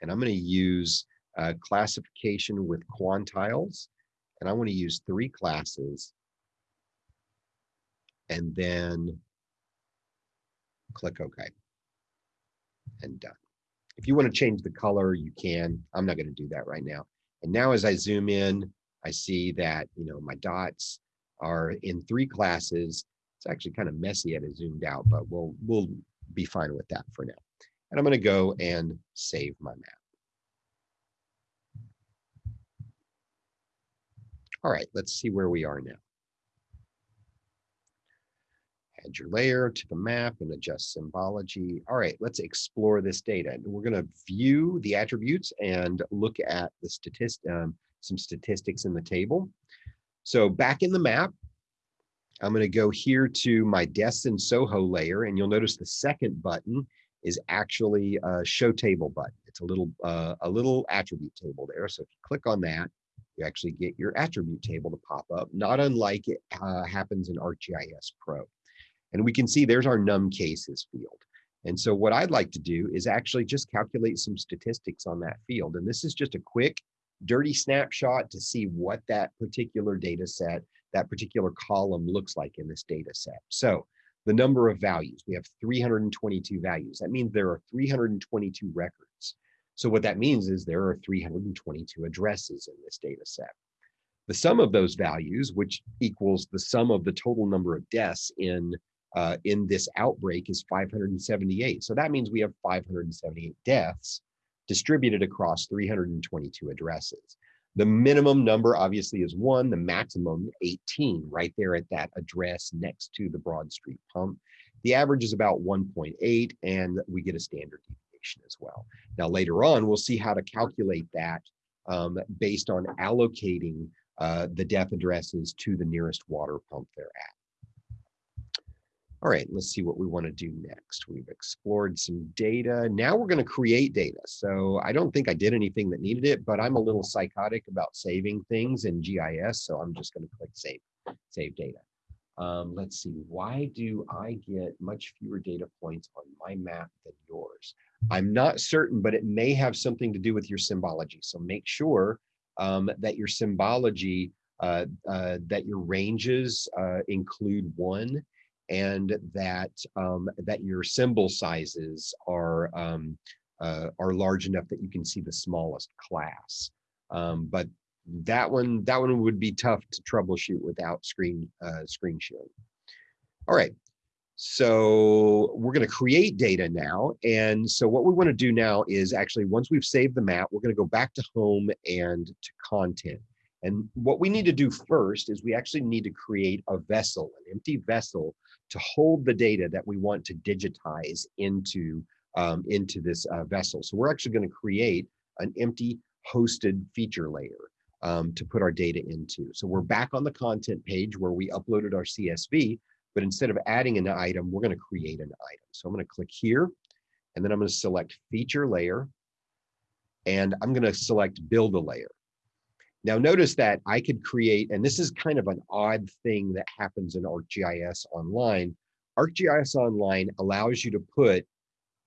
And I'm going to use uh, classification with quantiles. And I want to use three classes. And then click OK. And done. If you want to change the color, you can. I'm not going to do that right now. And now as I zoom in, I see that, you know, my dots are in three classes. It's actually kind of messy at a zoomed out, but we'll, we'll be fine with that for now. And I'm going to go and save my map. All right, let's see where we are now. Add your layer to the map and adjust symbology. All right, let's explore this data. And we're going to view the attributes and look at the statistic, um, some statistics in the table. So back in the map, I'm going to go here to my Deaths in Soho layer, and you'll notice the second button is actually a show table button. It's a little uh, a little attribute table there. So if you click on that, you actually get your attribute table to pop up, not unlike it uh, happens in ArcGIS Pro. And we can see there's our num cases field. And so what I'd like to do is actually just calculate some statistics on that field. And this is just a quick dirty snapshot to see what that particular data set, that particular column looks like in this data set. So the number of values, we have 322 values. That means there are 322 records. So what that means is there are 322 addresses in this data set. The sum of those values, which equals the sum of the total number of deaths in uh, in this outbreak is 578. So that means we have 578 deaths distributed across 322 addresses. The minimum number obviously is one, the maximum 18 right there at that address next to the Broad Street pump. The average is about 1.8 and we get a standard deviation as well. Now later on, we'll see how to calculate that um, based on allocating uh, the death addresses to the nearest water pump they're at. All right, let's see what we want to do next. We've explored some data. Now we're going to create data. So I don't think I did anything that needed it, but I'm a little psychotic about saving things in GIS. So I'm just going to click save, save data. Um, let's see, why do I get much fewer data points on my map than yours? I'm not certain, but it may have something to do with your symbology. So make sure um, that your symbology, uh, uh, that your ranges uh, include one and that um, that your symbol sizes are um, uh, are large enough that you can see the smallest class. Um, but that one that one would be tough to troubleshoot without screen uh, screen sharing. All right, so we're going to create data now. And so what we want to do now is actually once we've saved the map, we're going to go back to home and to content. And what we need to do first is we actually need to create a vessel, an empty vessel to hold the data that we want to digitize into, um, into this uh, vessel. So we're actually going to create an empty hosted feature layer um, to put our data into. So we're back on the content page where we uploaded our CSV, but instead of adding an item, we're going to create an item. So I'm going to click here, and then I'm going to select feature layer, and I'm going to select build a layer. Now notice that I could create, and this is kind of an odd thing that happens in ArcGIS Online. ArcGIS Online allows you to put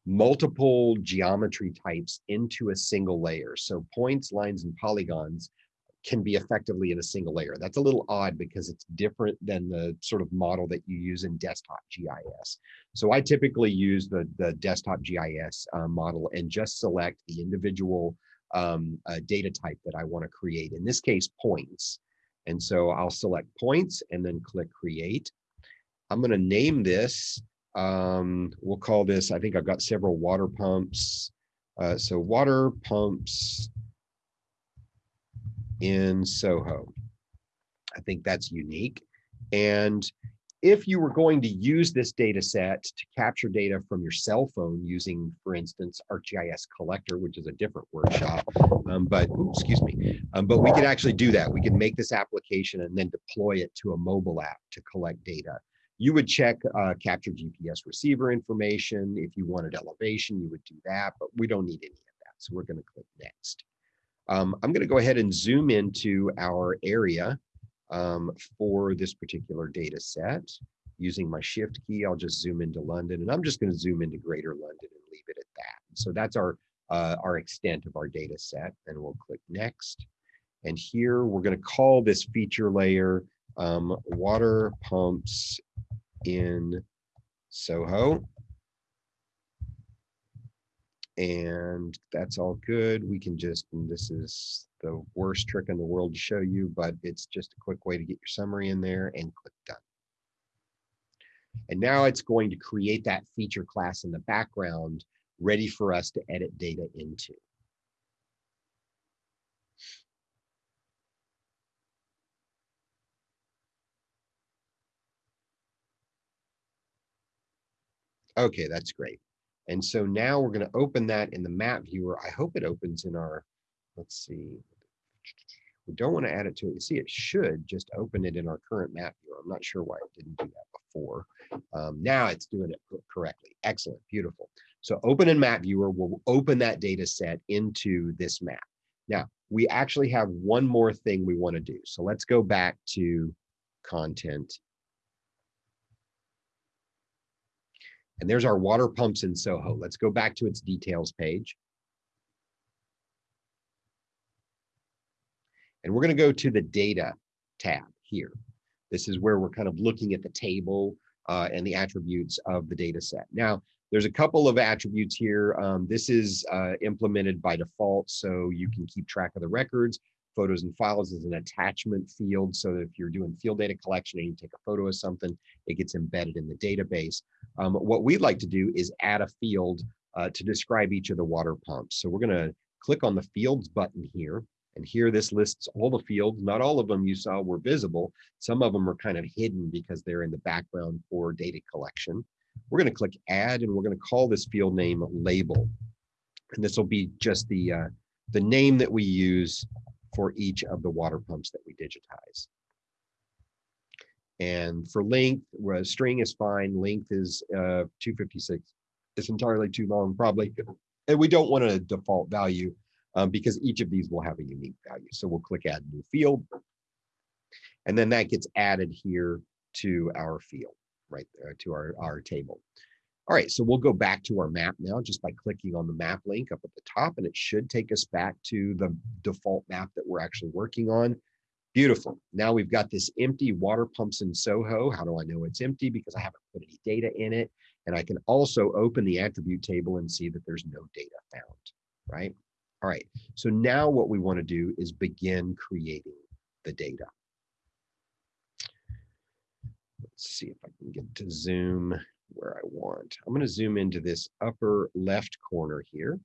multiple geometry types into a single layer. So points, lines, and polygons can be effectively in a single layer. That's a little odd because it's different than the sort of model that you use in desktop GIS. So I typically use the, the desktop GIS uh, model and just select the individual um, a data type that I want to create. In this case, points. And so I'll select points and then click create. I'm going to name this. Um, we'll call this, I think I've got several water pumps. Uh, so water pumps in Soho. I think that's unique. And if you were going to use this data set to capture data from your cell phone using, for instance, ArcGIS Collector, which is a different workshop, um, but ooh, excuse me, um, but we could actually do that. We could make this application and then deploy it to a mobile app to collect data. You would check uh, capture GPS receiver information. If you wanted elevation, you would do that, but we don't need any of that. So we're gonna click next. Um, I'm gonna go ahead and zoom into our area um, for this particular data set. Using my shift key, I'll just zoom into London and I'm just going to zoom into greater London and leave it at that. So that's our, uh, our extent of our data set and we'll click next. And here we're going to call this feature layer um, water pumps in Soho. And that's all good. We can just, this is the worst trick in the world to show you, but it's just a quick way to get your summary in there and click done. And now it's going to create that feature class in the background ready for us to edit data into. Okay, that's great. And so now we're going to open that in the map viewer. I hope it opens in our, let's see, we don't want to add it to it. You see, it should just open it in our current map viewer. I'm not sure why it didn't do that before. Um, now it's doing it correctly. Excellent, beautiful. So open in map viewer will open that data set into this map. Now, we actually have one more thing we want to do. So let's go back to content. And there's our water pumps in Soho. Let's go back to its details page. And we're going to go to the data tab here. This is where we're kind of looking at the table uh, and the attributes of the data set. Now, there's a couple of attributes here. Um, this is uh, implemented by default, so you can keep track of the records. Photos and files is an attachment field, so if you're doing field data collection and you take a photo of something, it gets embedded in the database. Um, what we'd like to do is add a field uh, to describe each of the water pumps. So we're going to click on the fields button here. And here this lists all the fields. Not all of them you saw were visible. Some of them are kind of hidden because they're in the background for data collection. We're going to click add and we're going to call this field name label. And this will be just the, uh, the name that we use for each of the water pumps that we digitize. And for length, string is fine. Length is uh, 256. It's entirely too long, probably. And we don't want a default value um, because each of these will have a unique value. So we'll click add new field. And then that gets added here to our field, right there to our, our table. All right, so we'll go back to our map now just by clicking on the map link up at the top and it should take us back to the default map that we're actually working on. Beautiful. Now we've got this empty water pumps in Soho. How do I know it's empty? Because I haven't put any data in it. And I can also open the attribute table and see that there's no data found, right? All right, so now what we want to do is begin creating the data. Let's see if I can get to zoom where I want. I'm going to zoom into this upper left corner here,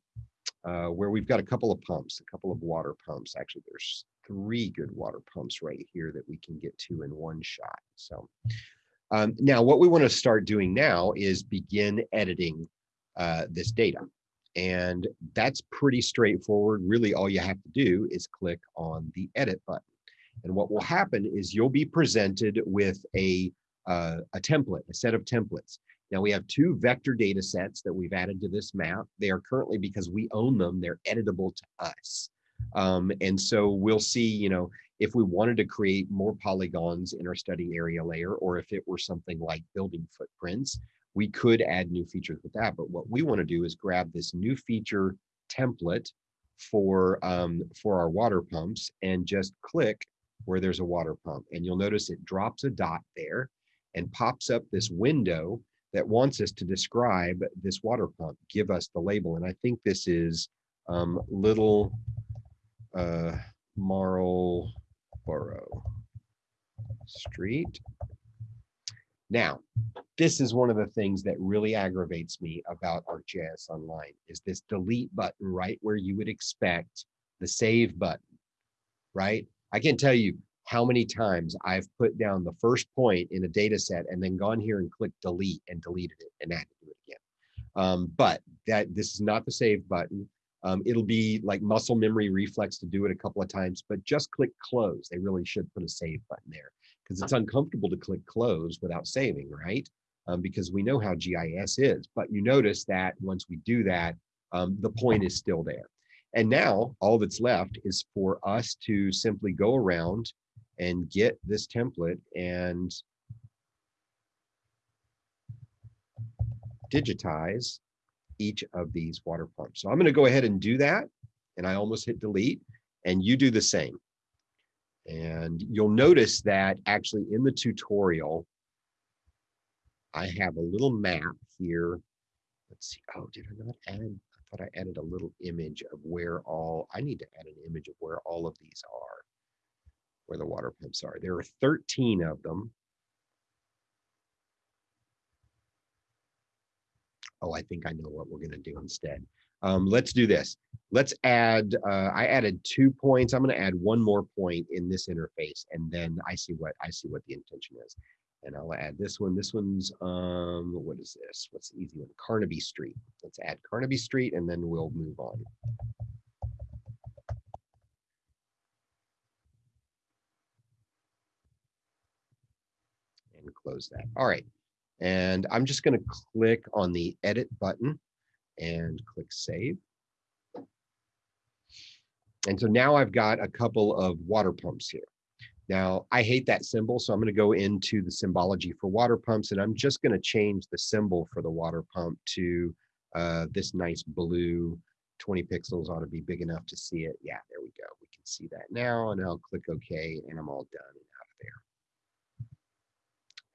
uh, where we've got a couple of pumps, a couple of water pumps. Actually, there's three good water pumps right here that we can get to in one shot. So um, now what we want to start doing now is begin editing uh, this data. And that's pretty straightforward. Really, all you have to do is click on the edit button. And what will happen is you'll be presented with a, uh, a template, a set of templates. Now we have two vector data sets that we've added to this map. They are currently, because we own them, they're editable to us. Um, and so we'll see, you know, if we wanted to create more polygons in our study area layer, or if it were something like building footprints, we could add new features with that. But what we want to do is grab this new feature template for um, for our water pumps and just click where there's a water pump. And you'll notice it drops a dot there and pops up this window that wants us to describe this water pump, give us the label. And I think this is um, Little uh, Marlborough Street. Now, this is one of the things that really aggravates me about ArcGIS Online is this delete button right where you would expect the save button, right? I can tell you how many times I've put down the first point in a data set and then gone here and clicked delete and deleted it and had to do it again. Um, but that this is not the save button. Um, it'll be like muscle memory reflex to do it a couple of times, but just click close. They really should put a save button there because it's uncomfortable to click close without saving, right? Um, because we know how GIS is, but you notice that once we do that, um, the point is still there. And now all that's left is for us to simply go around and get this template and digitize each of these water pumps. So I'm going to go ahead and do that. And I almost hit delete and you do the same. And you'll notice that actually in the tutorial, I have a little map here. Let's see. Oh, did I not add? I thought I added a little image of where all, I need to add an image of where all of these are, where the water pumps are. There are 13 of them. oh, I think I know what we're going to do instead. Um, let's do this. Let's add, uh, I added two points. I'm going to add one more point in this interface and then I see what I see what the intention is. And I'll add this one. This one's, um, what is this? What's the easy one? Carnaby Street. Let's add Carnaby Street and then we'll move on. And close that. All right. And I'm just going to click on the edit button and click save. And so now I've got a couple of water pumps here. Now I hate that symbol, so I'm going to go into the symbology for water pumps and I'm just going to change the symbol for the water pump to uh, this nice blue 20 pixels ought to be big enough to see it. Yeah, there we go. We can see that now and I'll click OK and I'm all done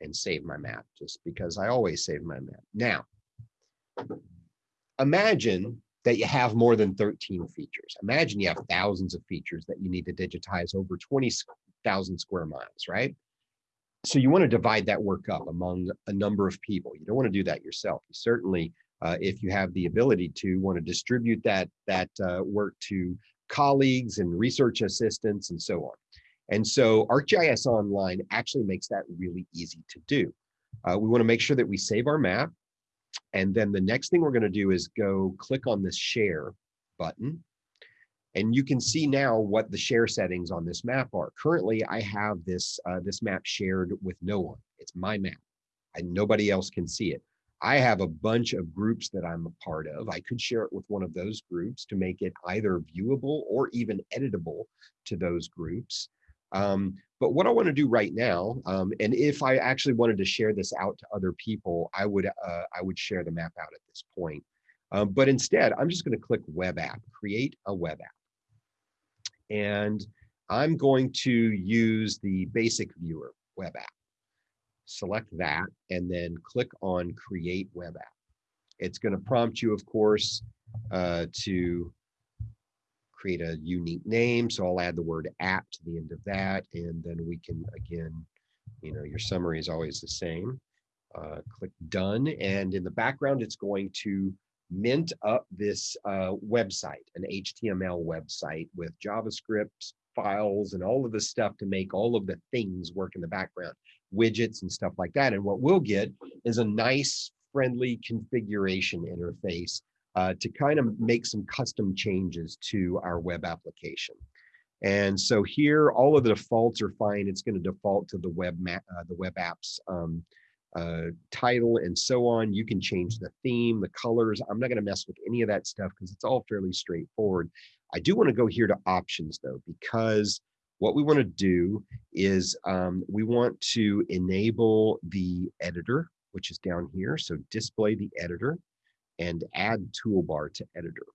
and save my map just because I always save my map. Now, imagine that you have more than 13 features. Imagine you have thousands of features that you need to digitize over 20,000 square miles, right? So you want to divide that work up among a number of people. You don't want to do that yourself. You certainly, uh, if you have the ability to, want to distribute that, that uh, work to colleagues and research assistants and so on. And so ArcGIS Online actually makes that really easy to do. Uh, we want to make sure that we save our map. And then the next thing we're going to do is go click on this share button. And you can see now what the share settings on this map are. Currently, I have this, uh, this map shared with no one. It's my map and nobody else can see it. I have a bunch of groups that I'm a part of. I could share it with one of those groups to make it either viewable or even editable to those groups. Um, but what I want to do right now, um, and if I actually wanted to share this out to other people, I would uh, I would share the map out at this point. Um, but instead, I'm just going to click Web App, create a web app. And I'm going to use the basic viewer web app. Select that and then click on Create Web App. It's going to prompt you, of course, uh, to create a unique name. So I'll add the word app to the end of that. And then we can, again, you know, your summary is always the same. Uh, click done. And in the background, it's going to mint up this uh, website, an HTML website with JavaScript files and all of the stuff to make all of the things work in the background, widgets and stuff like that. And what we'll get is a nice, friendly configuration interface uh, to kind of make some custom changes to our web application. And so here, all of the defaults are fine. It's going to default to the web map, uh, the web apps um, uh, title and so on. You can change the theme, the colors. I'm not going to mess with any of that stuff because it's all fairly straightforward. I do want to go here to options though, because what we want to do is um, we want to enable the editor, which is down here. So display the editor and add toolbar to editor.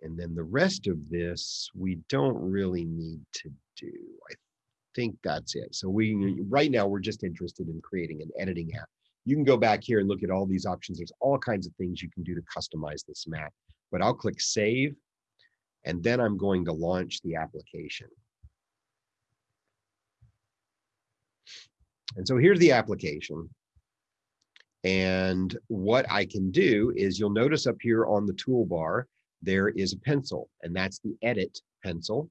And then the rest of this, we don't really need to do. I think that's it. So we right now, we're just interested in creating an editing app. You can go back here and look at all these options. There's all kinds of things you can do to customize this map, but I'll click save and then I'm going to launch the application. And so here's the application. And what I can do is you'll notice up here on the toolbar, there is a pencil and that's the edit pencil.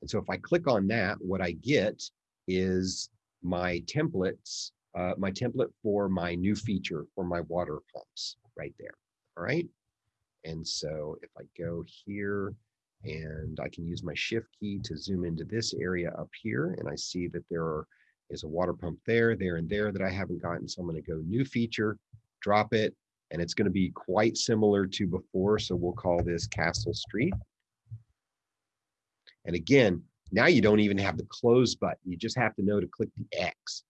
And so if I click on that, what I get is my templates, uh, my template for my new feature for my water pumps right there. All right. And so if I go here and I can use my shift key to zoom into this area up here and I see that there are, is a water pump there, there and there that I haven't gotten. So I'm going to go new feature, drop it, and it's going to be quite similar to before. So we'll call this Castle Street. And again, now you don't even have the close button. You just have to know to click the X.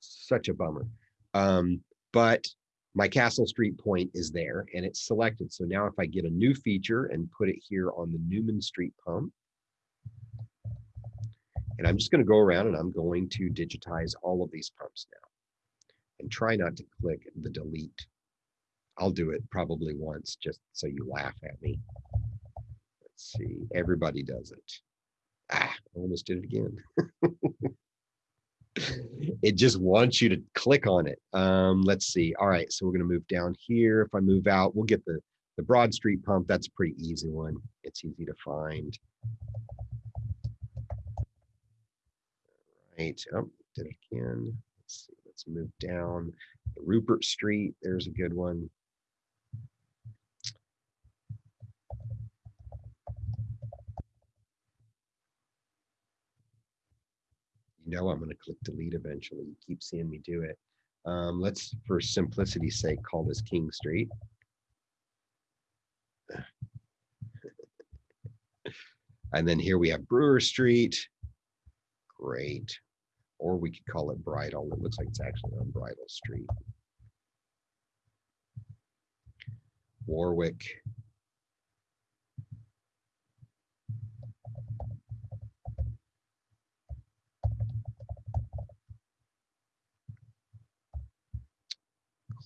Such a bummer. Um, but my Castle Street point is there and it's selected. So now if I get a new feature and put it here on the Newman Street pump, and I'm just going to go around and I'm going to digitize all of these pumps now and try not to click the delete. I'll do it probably once just so you laugh at me. Let's see, everybody does it. Ah, I almost did it again. *laughs* it just wants you to click on it. Um, let's see. All right, so we're going to move down here. If I move out, we'll get the, the Broad Street pump. That's a pretty easy one. It's easy to find. All right, oh, did it again. Let's see. Let's move down. Rupert Street, there's a good one. You know I'm going to click delete eventually. You keep seeing me do it. Um, let's, for simplicity's sake, call this King Street. *laughs* and then here we have Brewer Street. Great. Or we could call it Bridle. It looks like it's actually on Bridle Street. Warwick.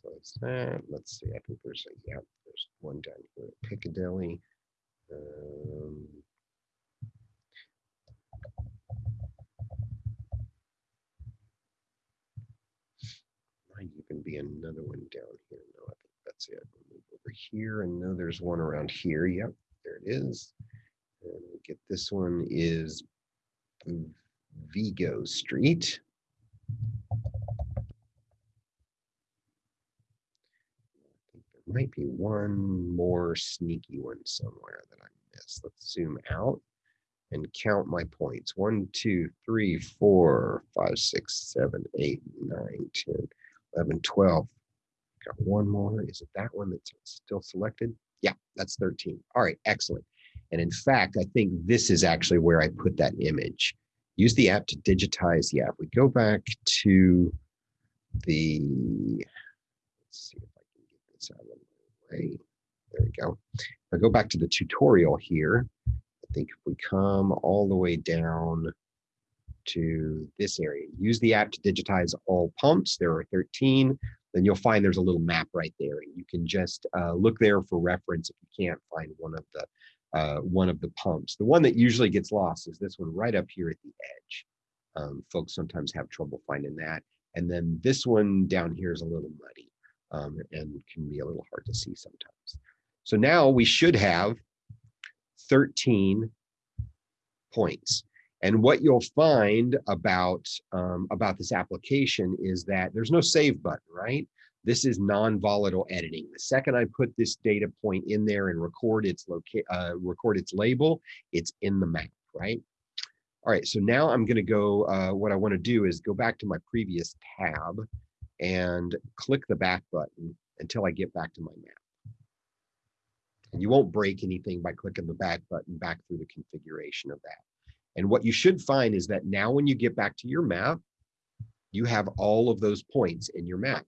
close that. Let's see. I think there's a yeah, there's one down here at Piccadilly. Um, be another one down here. No, I think that's it. We'll move over here and know there's one around here. Yep, there it is. And we get this one is Vigo Street. There might be one more sneaky one somewhere that I missed. Let's zoom out and count my points. One, two, three, four, five, six, seven, eight, nine, 10, 11, 12. Got one more. Is it that one that's still selected? Yeah, that's 13. All right, excellent. And in fact, I think this is actually where I put that image. Use the app to digitize. Yeah, if we go back to the, let's see if I can get this out of the way. There we go. If I go back to the tutorial here, I think if we come all the way down to this area, use the app to digitize all pumps. There are 13. Then you'll find there's a little map right there. And you can just uh, look there for reference if you can't find one of the uh, one of the pumps. The one that usually gets lost is this one right up here at the edge. Um, folks sometimes have trouble finding that. And then this one down here is a little muddy um, and can be a little hard to see sometimes. So now we should have 13 points. And what you'll find about, um, about this application is that there's no save button, right? This is non-volatile editing. The second I put this data point in there and record its locate, uh, record its label, it's in the map, right? All right, so now I'm gonna go, uh, what I wanna do is go back to my previous tab and click the back button until I get back to my map. And you won't break anything by clicking the back button back through the configuration of that. And what you should find is that now when you get back to your map, you have all of those points in your map.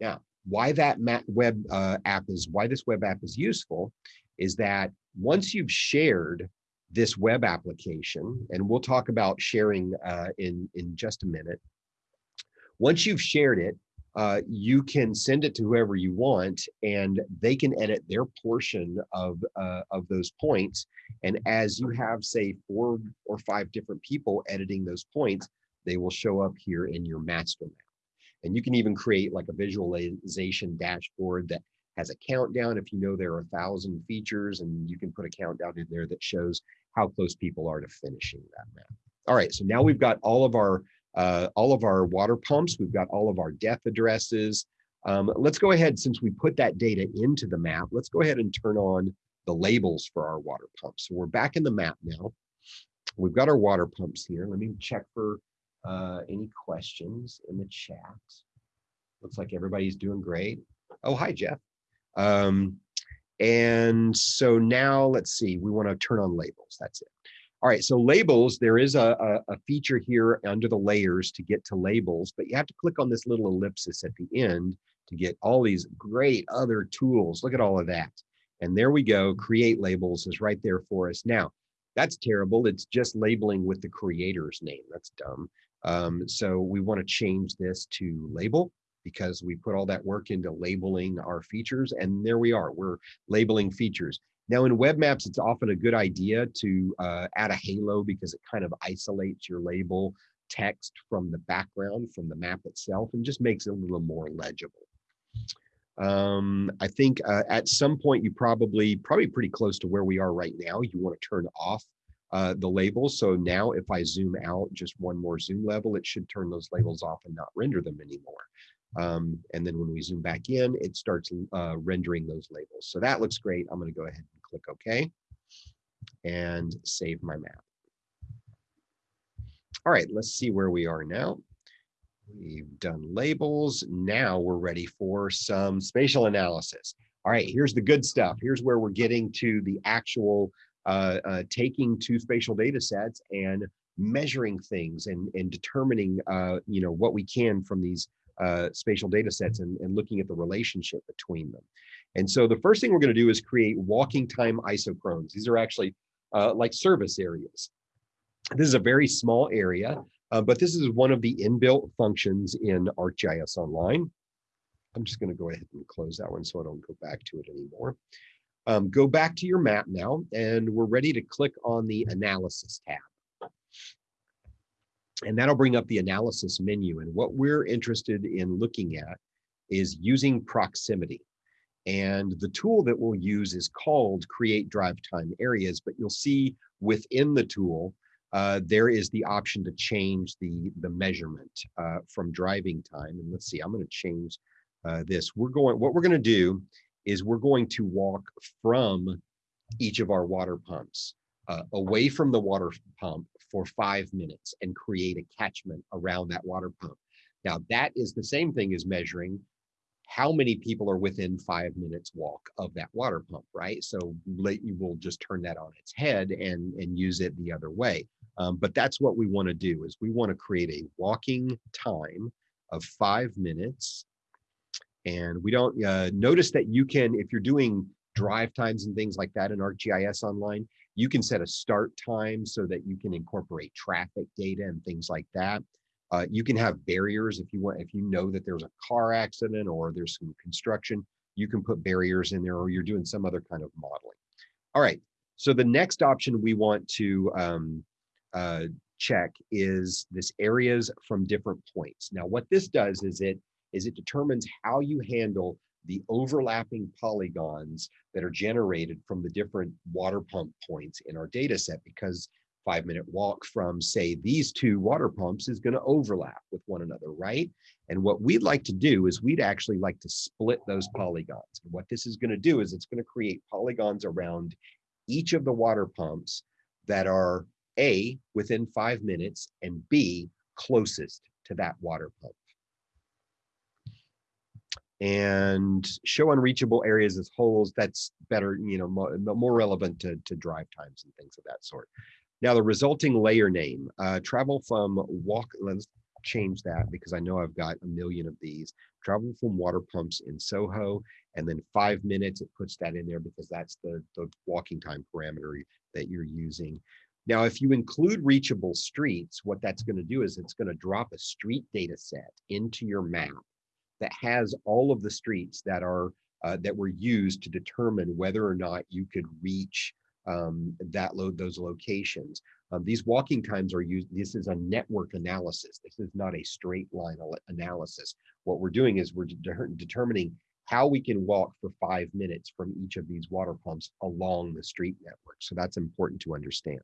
Now, why that map web uh, app is, why this web app is useful is that once you've shared this web application, and we'll talk about sharing uh, in, in just a minute, once you've shared it, uh, you can send it to whoever you want and they can edit their portion of, uh, of those points. And as you have say four or five different people editing those points, they will show up here in your master map. And you can even create like a visualization dashboard that has a countdown if you know there are a thousand features and you can put a countdown in there that shows how close people are to finishing that map. All right, so now we've got all of our uh, all of our water pumps, we've got all of our death addresses. Um, let's go ahead, since we put that data into the map, let's go ahead and turn on the labels for our water pumps. So we're back in the map now. We've got our water pumps here. Let me check for uh, any questions in the chat. Looks like everybody's doing great. Oh, hi, Jeff. Um, and so now let's see, we want to turn on labels. That's it. All right, so labels, there is a, a, feature here under the layers to get to labels, but you have to click on this little ellipsis at the end to get all these great other tools. Look at all of that. And there we go, create labels is right there for us. Now, that's terrible. It's just labeling with the creator's name. That's dumb. Um, so we want to change this to label because we put all that work into labeling our features and there we are, we're labeling features. Now in web maps, it's often a good idea to uh, add a halo because it kind of isolates your label text from the background, from the map itself, and just makes it a little more legible. Um, I think uh, at some point you probably, probably pretty close to where we are right now, you want to turn off uh, the labels. So now if I zoom out just one more zoom level, it should turn those labels off and not render them anymore. Um, and then when we zoom back in, it starts uh, rendering those labels. So that looks great. I'm going to go ahead click OK and save my map. All right, let's see where we are now. We've done labels. Now we're ready for some spatial analysis. All right, here's the good stuff. Here's where we're getting to the actual uh, uh, taking two spatial data sets and measuring things and, and determining uh, you know, what we can from these uh, spatial data sets and, and looking at the relationship between them. And so the first thing we're going to do is create walking time isochrones. These are actually uh, like service areas. This is a very small area, uh, but this is one of the inbuilt functions in ArcGIS Online. I'm just going to go ahead and close that one so I don't go back to it anymore. Um, go back to your map now, and we're ready to click on the Analysis tab and that'll bring up the analysis menu. And what we're interested in looking at is using proximity. And the tool that we'll use is called Create Drive Time Areas, but you'll see within the tool, uh, there is the option to change the, the measurement uh, from driving time. And let's see, I'm gonna change uh, this. We're going, what we're gonna do is we're going to walk from each of our water pumps uh, away from the water pump for five minutes and create a catchment around that water pump. Now that is the same thing as measuring how many people are within five minutes walk of that water pump, right? So you will just turn that on its head and, and use it the other way. Um, but that's what we wanna do is we wanna create a walking time of five minutes. And we don't, uh, notice that you can, if you're doing drive times and things like that in ArcGIS Online, you can set a start time so that you can incorporate traffic data and things like that. Uh, you can have barriers if you want, if you know that there's a car accident or there's some construction, you can put barriers in there or you're doing some other kind of modeling. All right, so the next option we want to um, uh, check is this areas from different points. Now what this does is it is it determines how you handle the overlapping polygons that are generated from the different water pump points in our data set because five minute walk from say these two water pumps is going to overlap with one another, right? And what we'd like to do is we'd actually like to split those polygons. And what this is going to do is it's going to create polygons around each of the water pumps that are A, within five minutes, and B, closest to that water pump and show unreachable areas as holes that's better you know more, more relevant to, to drive times and things of that sort now the resulting layer name uh, travel from walk let's change that because i know i've got a million of these. Travel from water pumps in soho and then five minutes it puts that in there because that's the the walking time parameter that you're using. Now, if you include reachable streets, what that's going to do is it's going to drop a street data set into your map that has all of the streets that are uh, that were used to determine whether or not you could reach um, that load those locations. Um, these walking times are used, this is a network analysis. This is not a straight line analysis. What we're doing is we're de determining how we can walk for five minutes from each of these water pumps along the street network. So that's important to understand.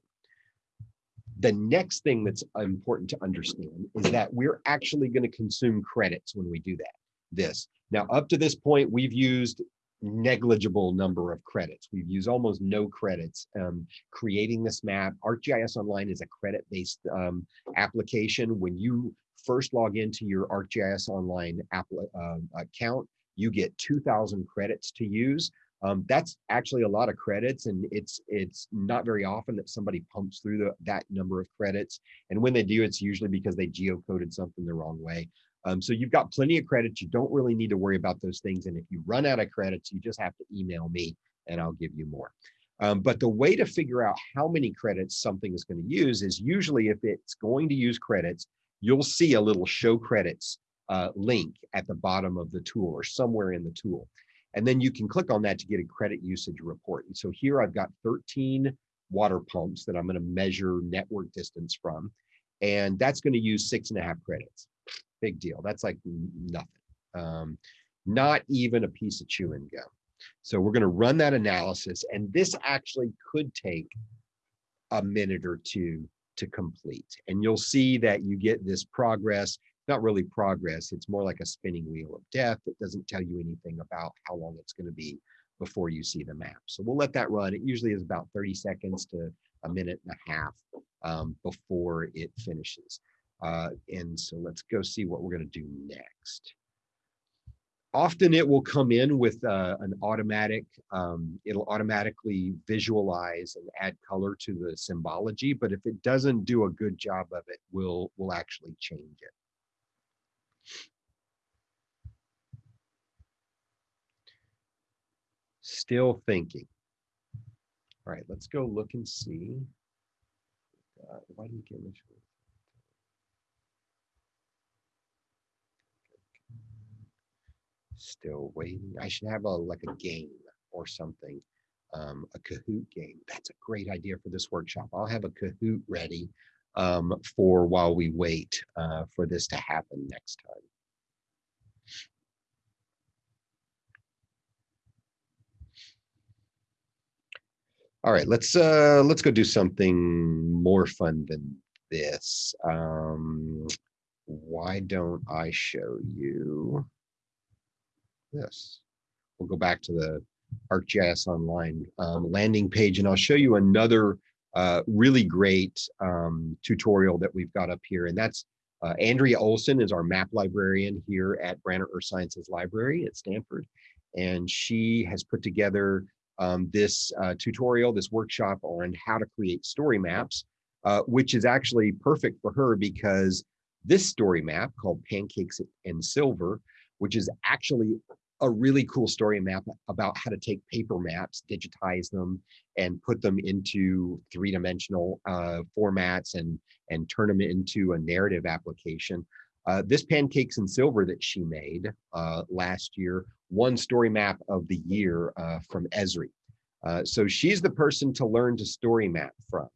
The next thing that's important to understand is that we're actually going to consume credits when we do that. This. Now, up to this point, we've used negligible number of credits. We've used almost no credits um, creating this map. ArcGIS Online is a credit-based um, application. When you first log into your ArcGIS Online app, uh, account, you get 2,000 credits to use. Um, that's actually a lot of credits, and it's it's not very often that somebody pumps through the, that number of credits. And when they do, it's usually because they geocoded something the wrong way. Um, so you've got plenty of credits. You don't really need to worry about those things. And if you run out of credits, you just have to email me and I'll give you more. Um, but the way to figure out how many credits something is going to use is usually if it's going to use credits, you'll see a little show credits uh, link at the bottom of the tool or somewhere in the tool. And then you can click on that to get a credit usage report. And so here I've got 13 water pumps that I'm going to measure network distance from. And that's going to use six and a half credits big deal. That's like nothing. Um, not even a piece of chewing gum. So we're going to run that analysis, and this actually could take a minute or two to complete. And you'll see that you get this progress, not really progress, it's more like a spinning wheel of death. It doesn't tell you anything about how long it's going to be before you see the map. So we'll let that run. It usually is about 30 seconds to a minute and a half um, before it finishes. Uh, and so let's go see what we're going to do next. Often it will come in with uh, an automatic, um, it'll automatically visualize and add color to the symbology, but if it doesn't do a good job of it, we'll, we'll actually change it. Still thinking. All right, let's go look and see. Uh, why you get this? Still waiting. I should have a like a game or something, um, a Kahoot game. That's a great idea for this workshop. I'll have a Kahoot ready um, for while we wait uh, for this to happen next time. All right, let's uh, let's go do something more fun than this. Um, why don't I show you? This. We'll go back to the ArcGIS Online um, landing page, and I'll show you another uh, really great um, tutorial that we've got up here, and that's uh, Andrea Olson is our map librarian here at Branner Earth Sciences Library at Stanford, and she has put together um, this uh, tutorial, this workshop on how to create story maps, uh, which is actually perfect for her because this story map called Pancakes and Silver, which is actually a really cool story map about how to take paper maps, digitize them, and put them into three-dimensional uh, formats and and turn them into a narrative application. Uh, this pancakes and silver that she made uh, last year won story map of the year uh, from Esri. Uh, so she's the person to learn to story map from.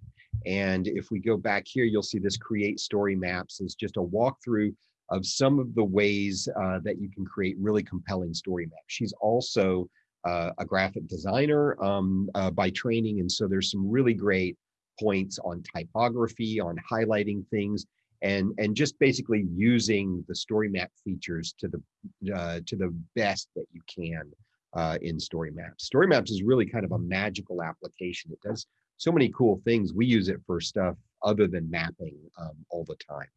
And if we go back here, you'll see this create story maps is just a walkthrough of some of the ways uh, that you can create really compelling story maps. She's also uh, a graphic designer um, uh, by training, and so there's some really great points on typography, on highlighting things, and and just basically using the story map features to the uh, to the best that you can uh, in story maps. Story maps is really kind of a magical application. It does so many cool things. We use it for stuff other than mapping um, all the time.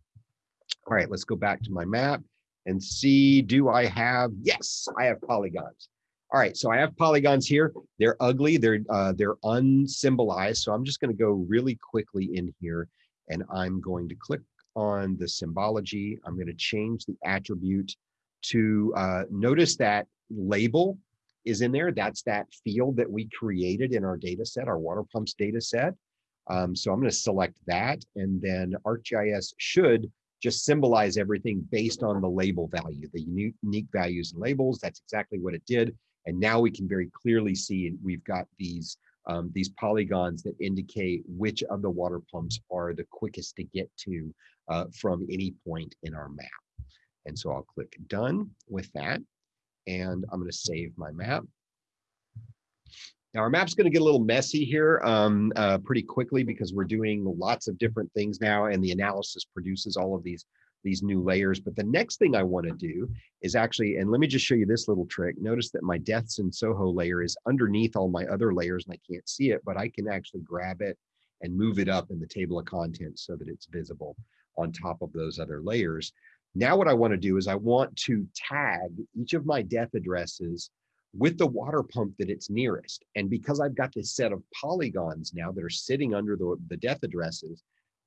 All right, let's go back to my map and see, do I have, yes, I have polygons. All right, so I have polygons here. They're ugly, they're, uh, they're unsymbolized. So I'm just gonna go really quickly in here and I'm going to click on the symbology. I'm gonna change the attribute to, uh, notice that label is in there. That's that field that we created in our data set, our water pumps data set. Um, so I'm going to select that and then ArcGIS should just symbolize everything based on the label value, the unique, values and labels. That's exactly what it did. And now we can very clearly see we've got these um, these polygons that indicate which of the water pumps are the quickest to get to uh, from any point in our map. And so I'll click done with that. And I'm going to save my map. Now our map's going to get a little messy here um, uh, pretty quickly because we're doing lots of different things now and the analysis produces all of these these new layers. But the next thing I want to do is actually, and let me just show you this little trick. Notice that my deaths in Soho layer is underneath all my other layers and I can't see it, but I can actually grab it and move it up in the table of contents so that it's visible on top of those other layers. Now what I want to do is I want to tag each of my death addresses with the water pump that it's nearest. And because I've got this set of polygons now that are sitting under the, the death addresses,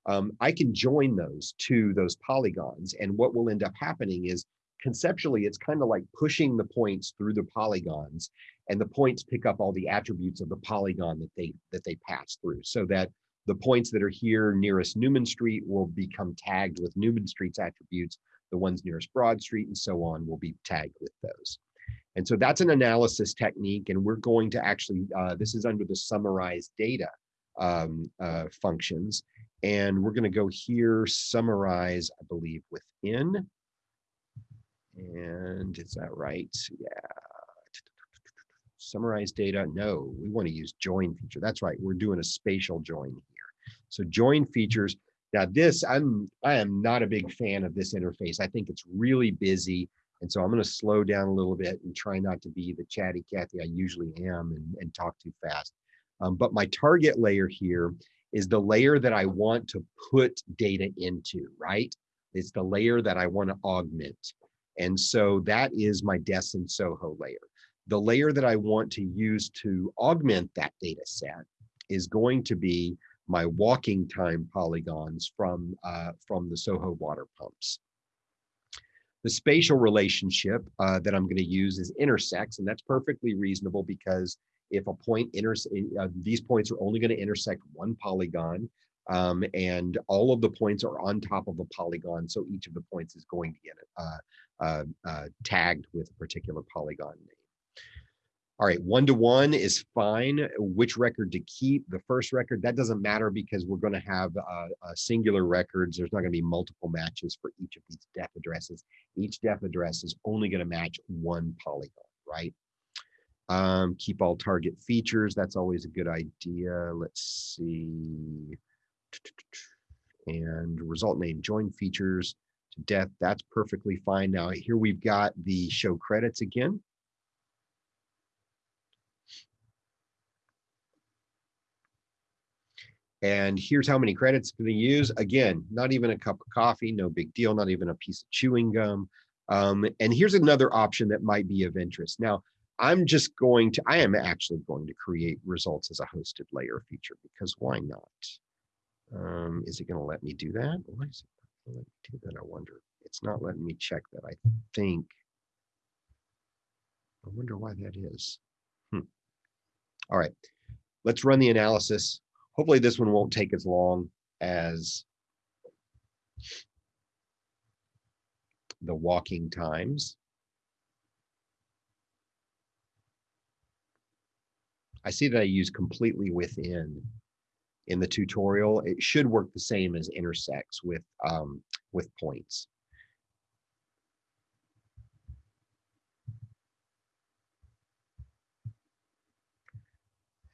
um, I can join those to those polygons. And what will end up happening is conceptually, it's kind of like pushing the points through the polygons and the points pick up all the attributes of the polygon that they that they pass through so that the points that are here nearest Newman Street will become tagged with Newman Street's attributes. The ones nearest Broad Street and so on will be tagged with those. And so that's an analysis technique. And we're going to actually, uh, this is under the summarize data um, uh, functions. And we're going to go here, summarize, I believe, within. And is that right? Yeah. Summarize data. No, we want to use join feature. That's right. We're doing a spatial join here. So join features. Now this, I'm I am not a big fan of this interface. I think it's really busy. And so I'm going to slow down a little bit and try not to be the chatty Cathy I usually am and, and talk too fast. Um, but my target layer here is the layer that I want to put data into, right? It's the layer that I want to augment. And so that is my DES and Soho layer. The layer that I want to use to augment that data set is going to be my walking time polygons from, uh, from the Soho water pumps. The spatial relationship uh, that I'm going to use is intersects, and that's perfectly reasonable because if a point intersects, uh, these points are only going to intersect one polygon, um, and all of the points are on top of a polygon. So each of the points is going to get uh, uh, uh, tagged with a particular polygon. All right, one to one is fine. Which record to keep? The first record, that doesn't matter because we're going to have uh, uh, singular records. There's not going to be multiple matches for each of these def addresses. Each def address is only going to match one polygon, right? Um, keep all target features. That's always a good idea. Let's see. And result name join features to death. That's perfectly fine. Now here we've got the show credits again. And here's how many credits going to use. Again, not even a cup of coffee, no big deal, not even a piece of chewing gum. Um, and here's another option that might be of interest. Now, I'm just going to, I am actually going to create results as a hosted layer feature because why not? Um, is it going to let me do that? Why is it not let me do that? I wonder. It's not letting me check that. I think. I wonder why that is. Hmm. All right, let's run the analysis. Hopefully this one won't take as long as the walking times. I see that I use completely within in the tutorial. It should work the same as intersects with, um, with points.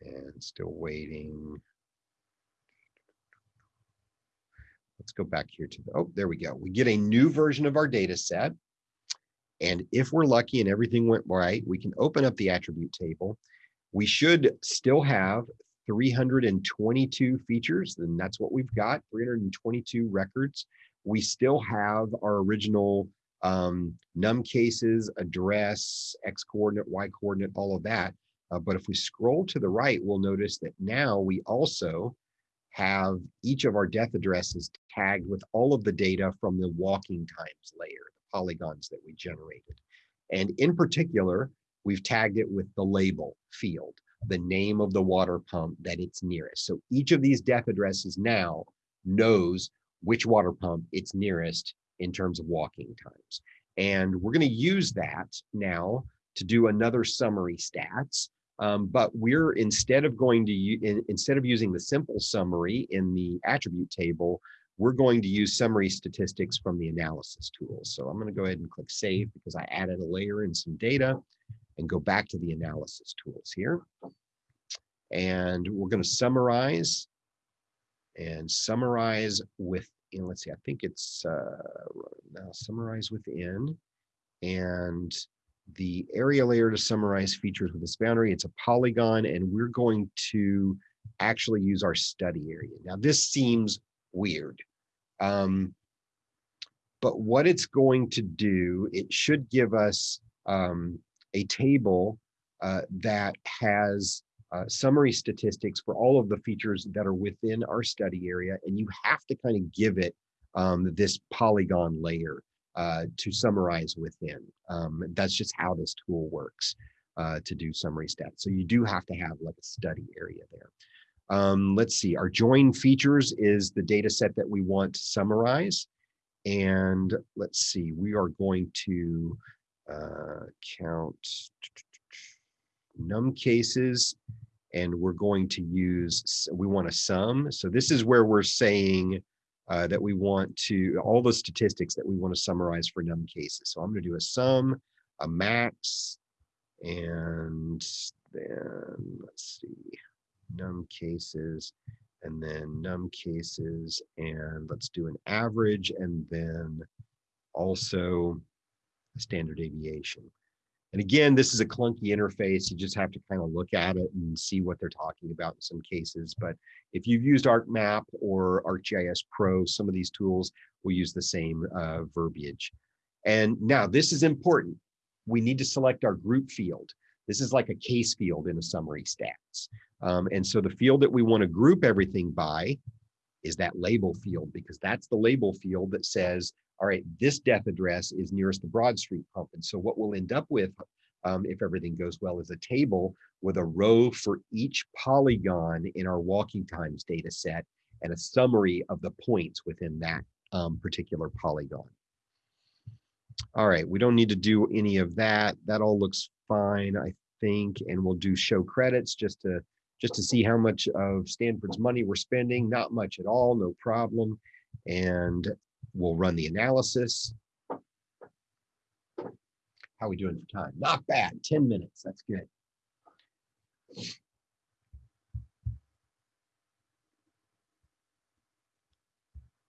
And still waiting. Let's go back here to the, oh, there we go. We get a new version of our data set. And if we're lucky and everything went right, we can open up the attribute table. We should still have 322 features, and that's what we've got, 322 records. We still have our original um, num cases, address, x coordinate, y coordinate, all of that. Uh, but if we scroll to the right, we'll notice that now we also have each of our death addresses tagged with all of the data from the walking times layer, the polygons that we generated. And in particular, we've tagged it with the label field, the name of the water pump that it's nearest. So each of these death addresses now knows which water pump it's nearest in terms of walking times. And we're going to use that now to do another summary stats Um, but we're instead of going to in, instead of using the simple summary in the attribute table, we're going to use summary statistics from the analysis tool. So I'm going to go ahead and click save because I added a layer and some data and go back to the analysis tools here. And we're going to summarize and summarize with, you let's see, I think it's uh, now summarize within and the area layer to summarize features with this boundary. It's a polygon and we're going to actually use our study area. Now this seems weird. Um, but what it's going to do, it should give us um, a table uh, that has uh, summary statistics for all of the features that are within our study area. And you have to kind of give it um, this polygon layer uh, to summarize within. Um, that's just how this tool works uh, to do summary stats. So you do have to have like a study area there. Um, let's see, our join features is the data set that we want to summarize. And let's see, we are going to uh, count num cases and we're going to use, we want a sum. So this is where we're saying uh, that we want to, all the statistics that we want to summarize for num cases. So I'm going to do a sum, a max, and then let's see, num cases, and then num cases, and let's do an average, and then also a standard deviation. And again, this is a clunky interface. You just have to kind of look at it and see what they're talking about in some cases. But if you've used ArcMap or ArcGIS Pro, some of these tools will use the same uh, verbiage. And now this is important. We need to select our group field. This is like a case field in a summary stats. Um, and so the field that we want to group everything by is that label field because that's the label field that says all right, this death address is nearest the Broad Street pump. And so what we'll end up with, um, if everything goes well, is a table with a row for each polygon in our walking times data set and a summary of the points within that um, particular polygon. All right, we don't need to do any of that. That all looks fine, I think, and we'll do show credits just to just to see how much of Stanford's money we're spending. Not much at all, no problem. And We'll run the analysis. How are we doing for time? Not bad, 10 minutes, that's good.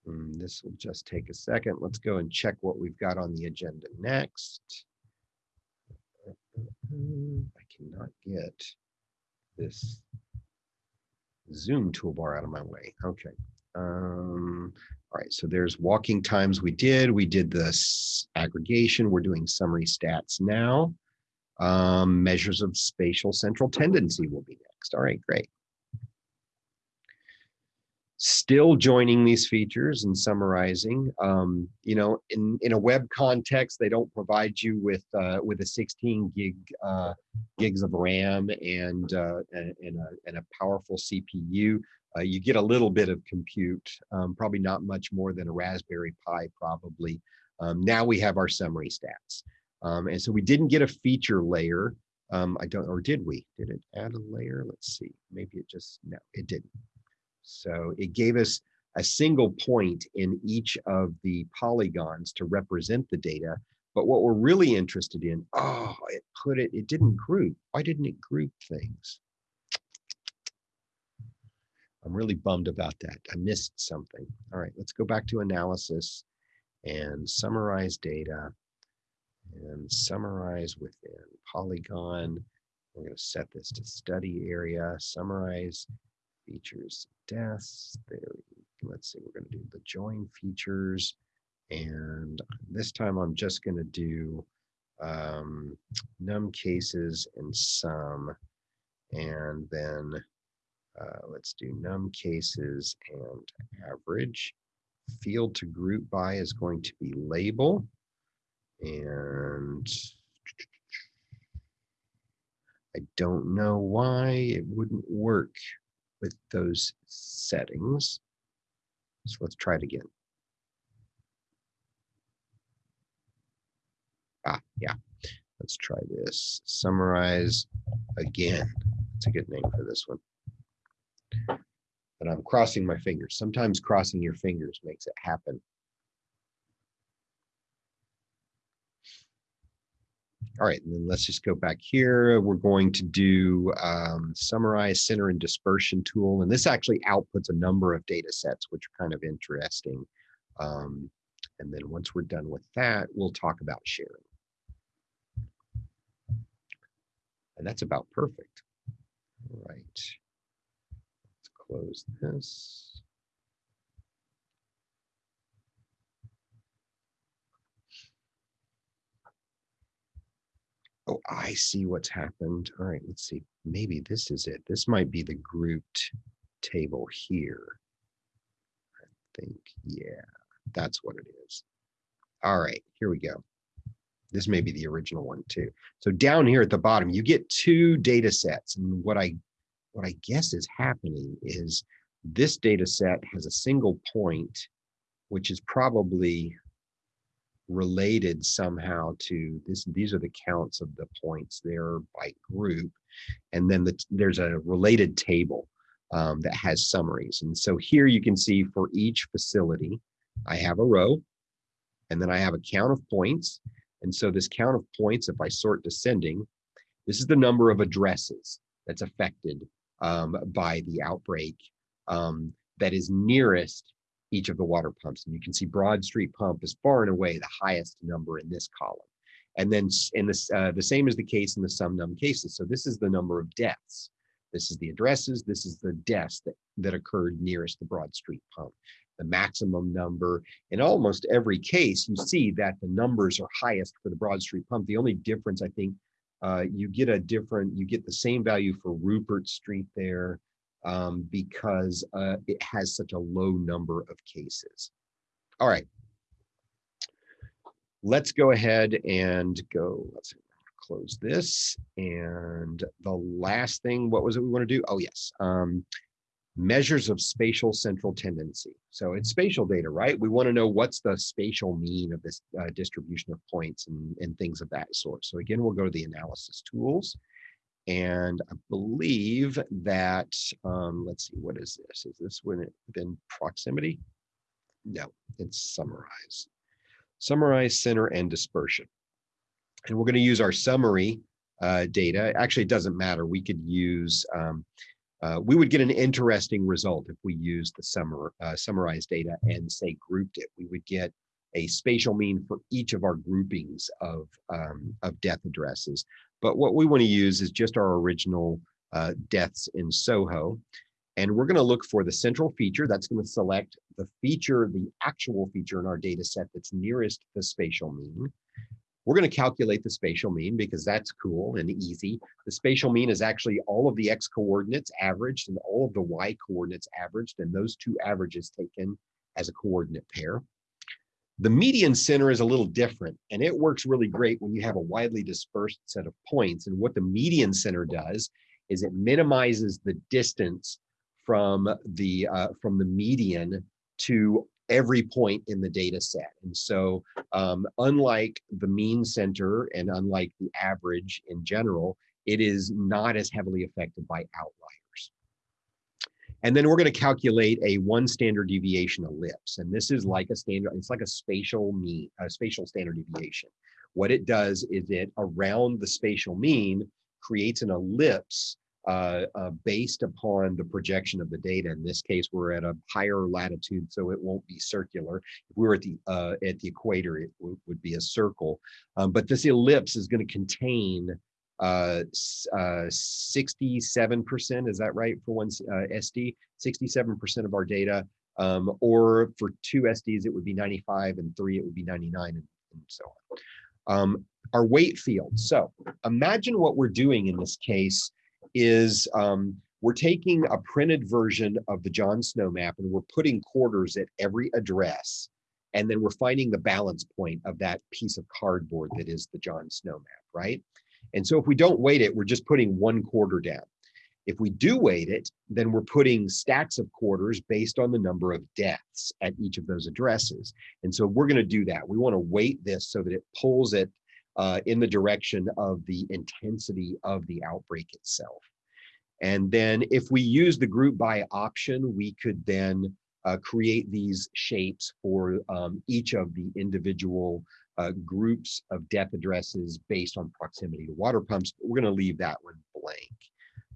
And mm, this will just take a second. Let's go and check what we've got on the agenda next. I cannot get this Zoom toolbar out of my way. Okay. Um, all right, so there's walking times we did. We did this aggregation. We're doing summary stats now. Um, measures of spatial central tendency will be next. All right, great. Still joining these features and summarizing. Um, you know, in, in a web context, they don't provide you with uh, with a 16 gig uh, gigs of RAM and, uh, and, and, a, and a powerful CPU uh, you get a little bit of compute, um, probably not much more than a Raspberry Pi probably. Um, now we have our summary stats. Um, and so we didn't get a feature layer. Um, I don't, or did we? Did it add a layer? Let's see. Maybe it just, no, it didn't. So it gave us a single point in each of the polygons to represent the data. But what we're really interested in, oh, it put it, it didn't group. Why didn't it group things? I'm really bummed about that. I missed something. All right, let's go back to analysis and summarize data and summarize within polygon. We're going to set this to study area, summarize features, deaths. There, let's see, we're going to do the join features. And this time I'm just going to do um, num cases and sum. And then uh, let's do num cases and average. Field to group by is going to be label. And I don't know why it wouldn't work with those settings. So let's try it again. Ah, yeah. Let's try this. Summarize again. It's a good name for this one. But I'm crossing my fingers. Sometimes crossing your fingers makes it happen. All right, and then let's just go back here. We're going to do um, summarize center and dispersion tool. And this actually outputs a number of data sets, which are kind of interesting. Um, and then once we're done with that, we'll talk about sharing. And that's about perfect. All right, close this. Oh, I see what's happened. All right, let's see. Maybe this is it. This might be the grouped table here. I think, yeah, that's what it is. All right, here we go. This may be the original one too. So down here at the bottom, you get two data sets. And what I what I guess is happening is this data set has a single point, which is probably related somehow to this these are the counts of the points there by group. And then the, there's a related table um, that has summaries. And so here you can see for each facility i have a row and then i have a count of points. And so this count of points if i sort descending this is the number of addresses that's affected um, by the outbreak um, that is nearest each of the water pumps. And you can see Broad Street Pump is far and away the highest number in this column. And then in this, uh, the same is the case in the sum num cases. So this is the number of deaths. This is the addresses. This is the deaths that, that occurred nearest the Broad Street Pump. The maximum number in almost every case, you see that the numbers are highest for the Broad Street Pump. The only difference, I think, uh, you get a different, you get the same value for Rupert Street there um, because uh, it has such a low number of cases. All right. Let's go ahead and go, let's close this. And the last thing, what was it we want to do? Oh, yes. Um, measures of spatial central tendency. So it's spatial data, right? We want to know what's the spatial mean of this uh, distribution of points and, and things of that sort. So again, we'll go to the analysis tools and I believe that, um, let's see, what is this? Is this within proximity? No, it's summarize. Summarize, center, and dispersion. And we're going to use our summary uh, data. Actually, it doesn't matter. We could use, um, uh, we would get an interesting result if we used the summar, uh, summarized data and say grouped it. We would get a spatial mean for each of our groupings of, um, of death addresses. But what we want to use is just our original uh, deaths in Soho. And we're going to look for the central feature. That's going to select the feature, the actual feature in our data set that's nearest the spatial mean. We're going to calculate the spatial mean because that's cool and easy. The spatial mean is actually all of the x coordinates averaged and all of the y coordinates averaged, and those two averages taken as a coordinate pair. The median center is a little different and it works really great when you have a widely dispersed set of points. And what the median center does is it minimizes the distance from the uh, from the median to every point in the data set. And so um, unlike the mean center and unlike the average in general, it is not as heavily affected by outliers. And then we're going to calculate a one standard deviation ellipse. And this is like a standard, it's like a spatial mean, a spatial standard deviation. What it does is it around the spatial mean creates an ellipse uh, uh, based upon the projection of the data. In this case, we're at a higher latitude, so it won't be circular. If we were at the uh, at the equator, it would be a circle. Um, but this ellipse is going to contain uh, 67%, uh, is that right for one uh, SD? 67% of our data, um, or for two SDs, it would be 95, and three, it would be 99, and, and so on. Um, our weight field. So imagine what we're doing in this case is um, we're taking a printed version of the John Snow map and we're putting quarters at every address. And then we're finding the balance point of that piece of cardboard that is the John Snow map, right? And so if we don't weight it, we're just putting one quarter down. If we do weight it, then we're putting stacks of quarters based on the number of deaths at each of those addresses. And so we're going to do that. We want to weight this so that it pulls it uh, in the direction of the intensity of the outbreak itself. And then if we use the group by option, we could then uh, create these shapes for um, each of the individual uh, groups of death addresses based on proximity to water pumps. We're going to leave that one blank.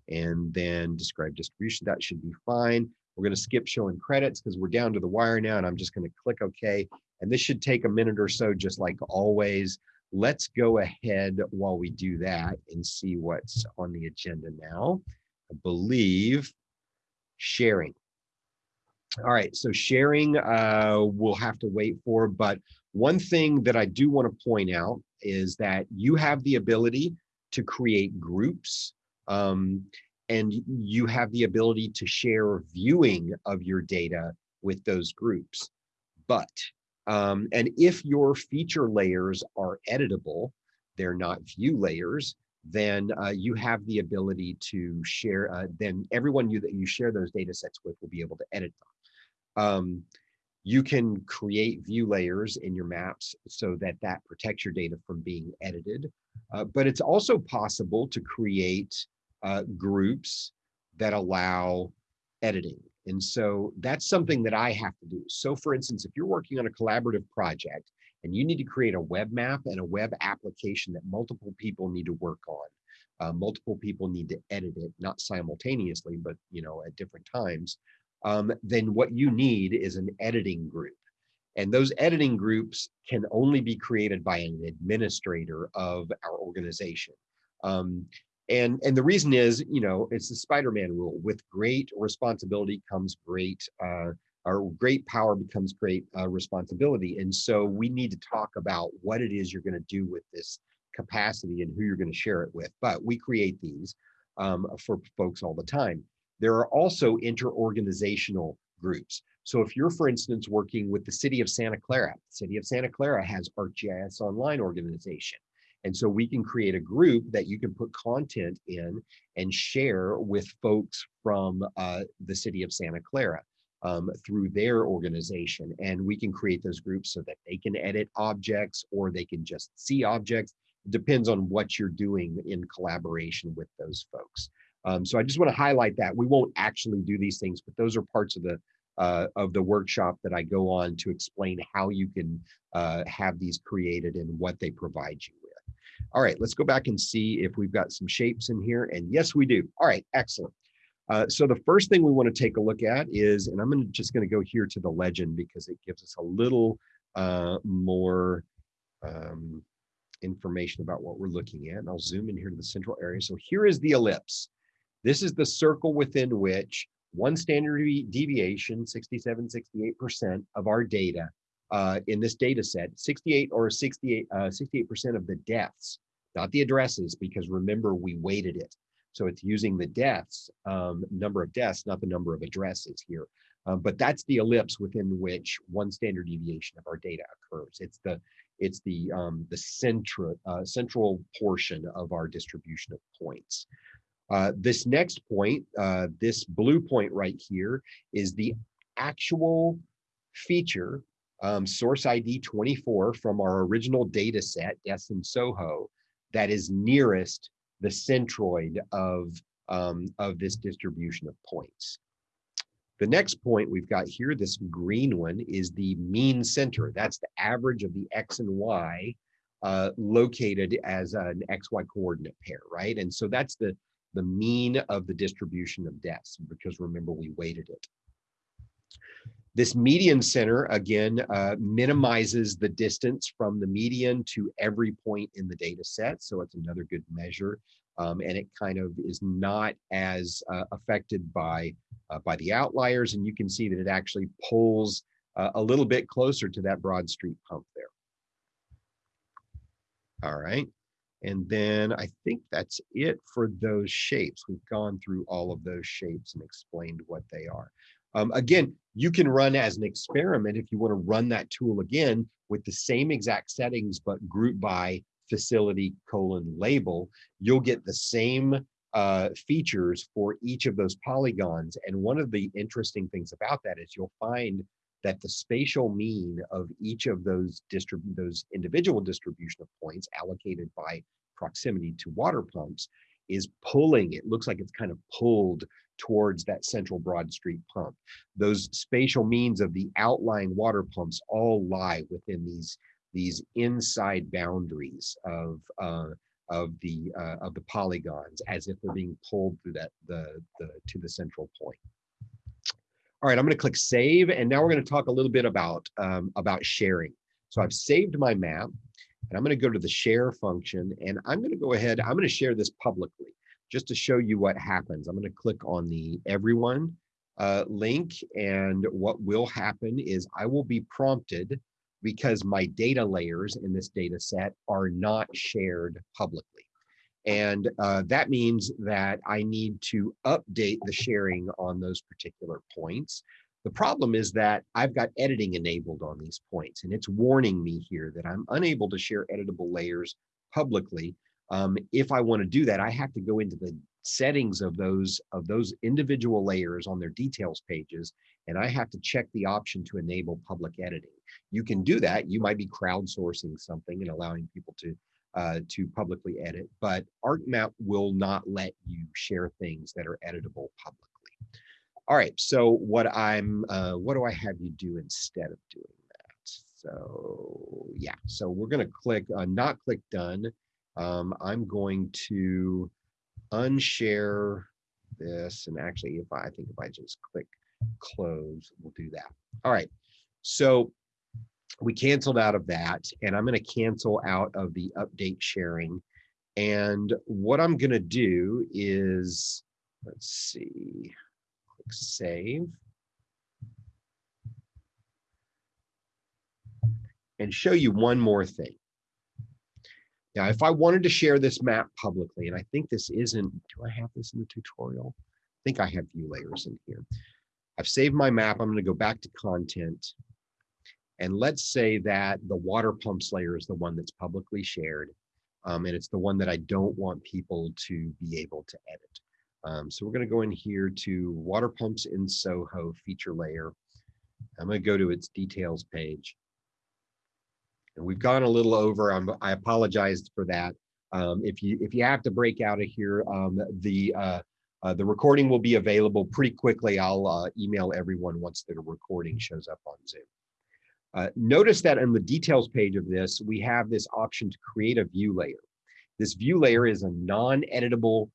And then describe distribution, that should be fine. We're going to skip showing credits because we're down to the wire now, and I'm just going to click OK. And this should take a minute or so, just like always. Let's go ahead while we do that and see what's on the agenda now. I believe sharing. All right, so sharing uh, we'll have to wait for, but one thing that I do want to point out is that you have the ability to create groups um, and you have the ability to share viewing of your data with those groups. But, um, and if your feature layers are editable, they're not view layers, then uh, you have the ability to share, uh, then everyone you that you share those data sets with will be able to edit them. Um, you can create view layers in your maps so that that protects your data from being edited. Uh, but it's also possible to create uh, groups that allow editing. And so that's something that I have to do. So for instance, if you're working on a collaborative project and you need to create a web map and a web application that multiple people need to work on, uh, multiple people need to edit it, not simultaneously, but you know, at different times, um, then what you need is an editing group. And those editing groups can only be created by an administrator of our organization. Um, and and the reason is you know it's the spider-man rule. With great responsibility comes great uh or great power becomes great uh, responsibility. And so we need to talk about what it is you're going to do with this capacity and who you're going to share it with. But we create these um, for folks all the time. There are also inter-organizational groups. So if you're for instance working with the city of santa clara the city of santa clara has arcgis online organization and so we can create a group that you can put content in and share with folks from uh, the city of Santa Clara um, through their organization. And we can create those groups so that they can edit objects or they can just see objects. It depends on what you're doing in collaboration with those folks. Um, so I just want to highlight that we won't actually do these things, but those are parts of the uh, of the workshop that I go on to explain how you can uh, have these created and what they provide you with. All right, let's go back and see if we've got some shapes in here. And yes, we do. All right, excellent. Uh, so the first thing we want to take a look at is, and I'm gonna, just going to go here to the legend because it gives us a little uh, more um, information about what we're looking at. And I'll zoom in here to the central area. So here is the ellipse. This is the circle within which one standard deviation, 67, 68% of our data uh, in this data set, 68 or 68, 68% uh, of the deaths, not the addresses, because remember we weighted it. So it's using the deaths, um, number of deaths, not the number of addresses here. Um, but that's the ellipse within which one standard deviation of our data occurs. It's the it's the um, the central uh, central portion of our distribution of points. Uh, this next point, uh, this blue point right here, is the actual feature um, source ID 24 from our original data set, Deaths in Soho, that is nearest the centroid of, um, of this distribution of points. The next point we've got here, this green one, is the mean center. That's the average of the X and Y uh, located as an XY coordinate pair, right? And so that's the, the mean of the distribution of deaths, because remember we weighted it. This median center, again, uh, minimizes the distance from the median to every point in the data set. So it's another good measure. Um, and it kind of is not as uh, affected by, uh, by the outliers. And you can see that it actually pulls uh, a little bit closer to that Broad Street pump there. All right. And then I think that's it for those shapes. We've gone through all of those shapes and explained what they are. Um, again, you can run as an experiment if you want to run that tool again with the same exact settings, but group by facility colon label, you'll get the same uh, features for each of those polygons. And one of the interesting things about that is you'll find that the spatial mean of each of those distrib those individual distribution of points allocated by proximity to water pumps is pulling, it looks like it's kind of pulled towards that central Broad Street pump. Those spatial means of the outlying water pumps all lie within these, these inside boundaries of, uh, of the uh, of the polygons as if they're being pulled through that the, the to the central point. All right, I'm going to click save, and now we're going to talk a little bit about um, about sharing. So I've saved my map, and I'm going to go to the share function, and I'm going to go ahead. I'm going to share this publicly just to show you what happens. I'm going to click on the everyone uh, link, and what will happen is I will be prompted because my data layers in this data set are not shared publicly. And uh, that means that I need to update the sharing on those particular points. The problem is that I've got editing enabled on these points, and it's warning me here that I'm unable to share editable layers publicly. Um, if I want to do that, I have to go into the settings of those of those individual layers on their details pages, and I have to check the option to enable public editing. You can do that. You might be crowdsourcing something and allowing people to uh, to publicly edit, but ArcMap will not let you share things that are editable publicly. All right, so what I'm, uh, what do I have you do instead of doing that? So yeah, so we're gonna click, uh, not click done. Um, I'm going to unshare this, and actually if I, I think if I just click close, we'll do that. All right, so we canceled out of that and I'm going to cancel out of the update sharing. And what I'm going to do is, let's see, click save. And show you one more thing. Now, if I wanted to share this map publicly, and I think this isn't, do I have this in the tutorial? I think I have view layers in here. I've saved my map. I'm going to go back to content and let's say that the water pumps layer is the one that's publicly shared, um, and it's the one that I don't want people to be able to edit. Um, so we're going to go in here to water pumps in Soho feature layer. I'm going to go to its details page. And we've gone a little over. I'm, I apologize for that. Um, if you if you have to break out of here, um, the uh, uh, the recording will be available pretty quickly. I'll uh, email everyone once the recording shows up on Zoom. Uh, notice that in the details page of this, we have this option to create a view layer. This view layer is a non-editable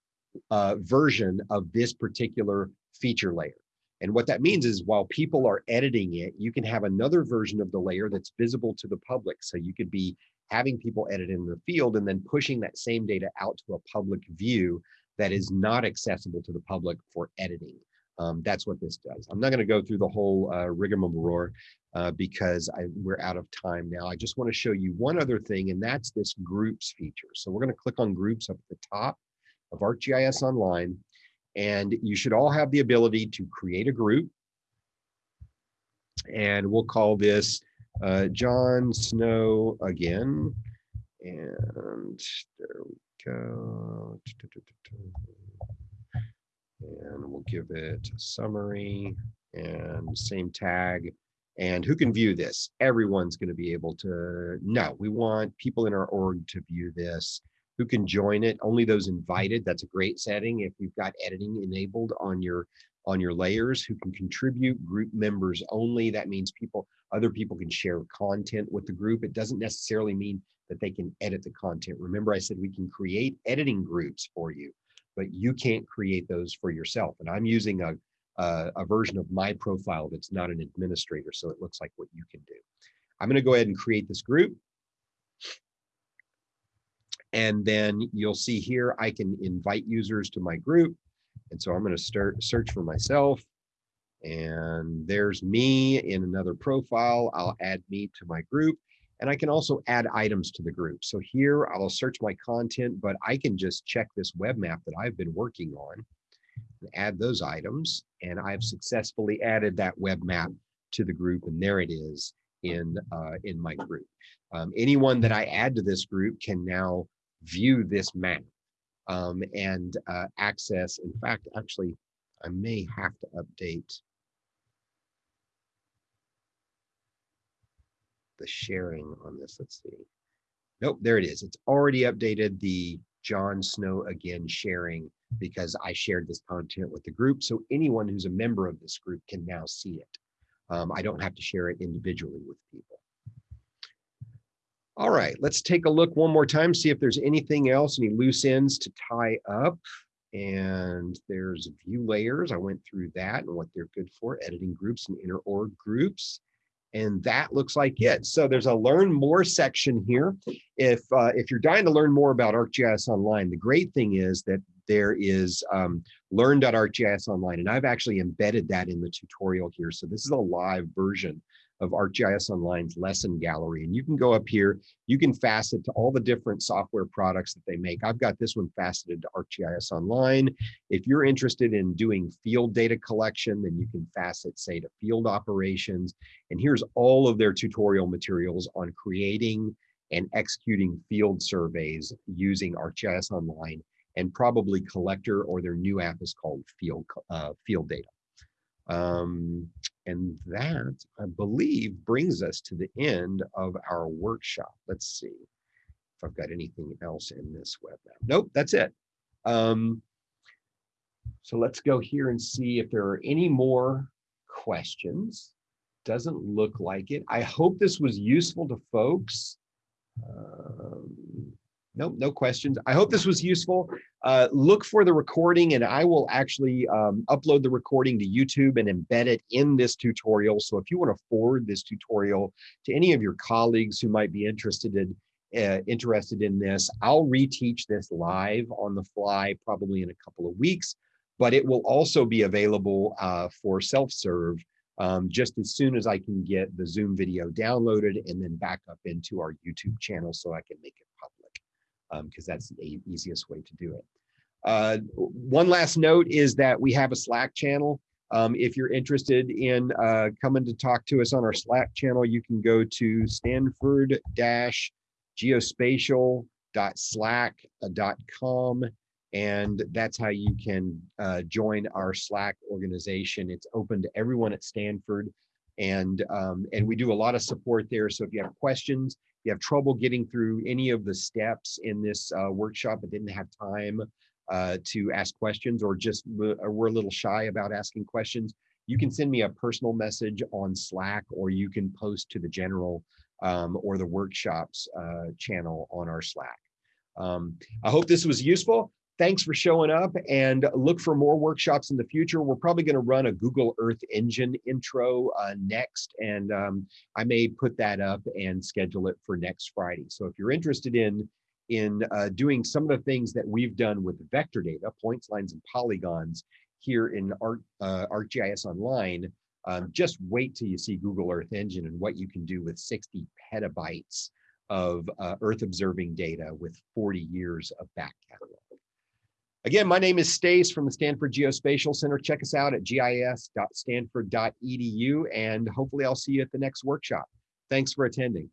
uh, version of this particular feature layer. And what that means is while people are editing it, you can have another version of the layer that's visible to the public. So you could be having people edit in the field and then pushing that same data out to a public view that is not accessible to the public for editing. Um, that's what this does. I'm not going to go through the whole uh, rigmarole uh, because I, we're out of time now. I just want to show you one other thing, and that's this groups feature. So we're going to click on groups up at the top of ArcGIS Online, and you should all have the ability to create a group. And we'll call this uh, John Snow again. And there we go and we'll give it a summary and same tag. And who can view this? Everyone's going to be able to. No, we want people in our org to view this. Who can join it? Only those invited. That's a great setting. If you've got editing enabled on your on your layers, who can contribute. Group members only. That means people, other people can share content with the group. It doesn't necessarily mean that they can edit the content. Remember, I said we can create editing groups for you but you can't create those for yourself. And I'm using a, a, a version of my profile that's not an administrator, so it looks like what you can do. I'm going to go ahead and create this group. And then you'll see here, I can invite users to my group. And so I'm going to start search for myself. And there's me in another profile. I'll add me to my group. And I can also add items to the group. So here I'll search my content, but I can just check this web map that I've been working on and add those items. And I've successfully added that web map to the group. And there it is in, uh, in my group. Um, anyone that I add to this group can now view this map um, and uh, access. In fact, actually, I may have to update the sharing on this. Let's see. Nope, there it is. It's already updated the John Snow again sharing because I shared this content with the group. So anyone who's a member of this group can now see it. Um, I don't have to share it individually with people. All right, let's take a look one more time, see if there's anything else, any loose ends to tie up. And there's view layers. I went through that and what they're good for, editing groups and inner org groups. And that looks like it. So there's a learn more section here. If, uh, if you're dying to learn more about ArcGIS Online, the great thing is that there is um, learn.arcgis online, and I've actually embedded that in the tutorial here. So this is a live version of ArcGIS Online's lesson gallery. And you can go up here, you can facet to all the different software products that they make. I've got this one faceted to ArcGIS Online. If you're interested in doing field data collection, then you can facet, say, to field operations. And here's all of their tutorial materials on creating and executing field surveys using ArcGIS Online and probably collector or their new app is called field uh, field data um, and that i believe brings us to the end of our workshop. Let's see if i've got anything else in this web nope that's it. Um, so let's go here and see if there are any more questions. Doesn't look like it. I hope this was useful to folks. Um, Nope, no questions. I hope this was useful. Uh, look for the recording and I will actually um, upload the recording to YouTube and embed it in this tutorial. So if you want to forward this tutorial to any of your colleagues who might be interested in, uh, interested in this, I'll reteach this live on the fly probably in a couple of weeks, but it will also be available uh, for self-serve um, just as soon as I can get the Zoom video downloaded and then back up into our YouTube channel so I can make it because um, that's the easiest way to do it. Uh, one last note is that we have a Slack channel. Um, if you're interested in uh, coming to talk to us on our Slack channel, you can go to stanford-geospatial.slack.com and that's how you can uh, join our Slack organization. It's open to everyone at Stanford and um, and we do a lot of support there. So if you have questions, you have trouble getting through any of the steps in this uh, workshop but didn't have time uh, to ask questions or just we're a little shy about asking questions, you can send me a personal message on Slack or you can post to the general um, or the workshops uh, channel on our Slack. Um, I hope this was useful thanks for showing up and look for more workshops in the future. We're probably going to run a Google Earth Engine intro uh, next, and um, I may put that up and schedule it for next Friday. So if you're interested in in uh, doing some of the things that we've done with vector data, points, lines, and polygons here in Art, uh, ArcGIS Online, um, just wait till you see Google Earth Engine and what you can do with 60 petabytes of uh, Earth observing data with 40 years of back catalog. Again, my name is Stace from the Stanford Geospatial Center. Check us out at gis.stanford.edu and hopefully I'll see you at the next workshop. Thanks for attending.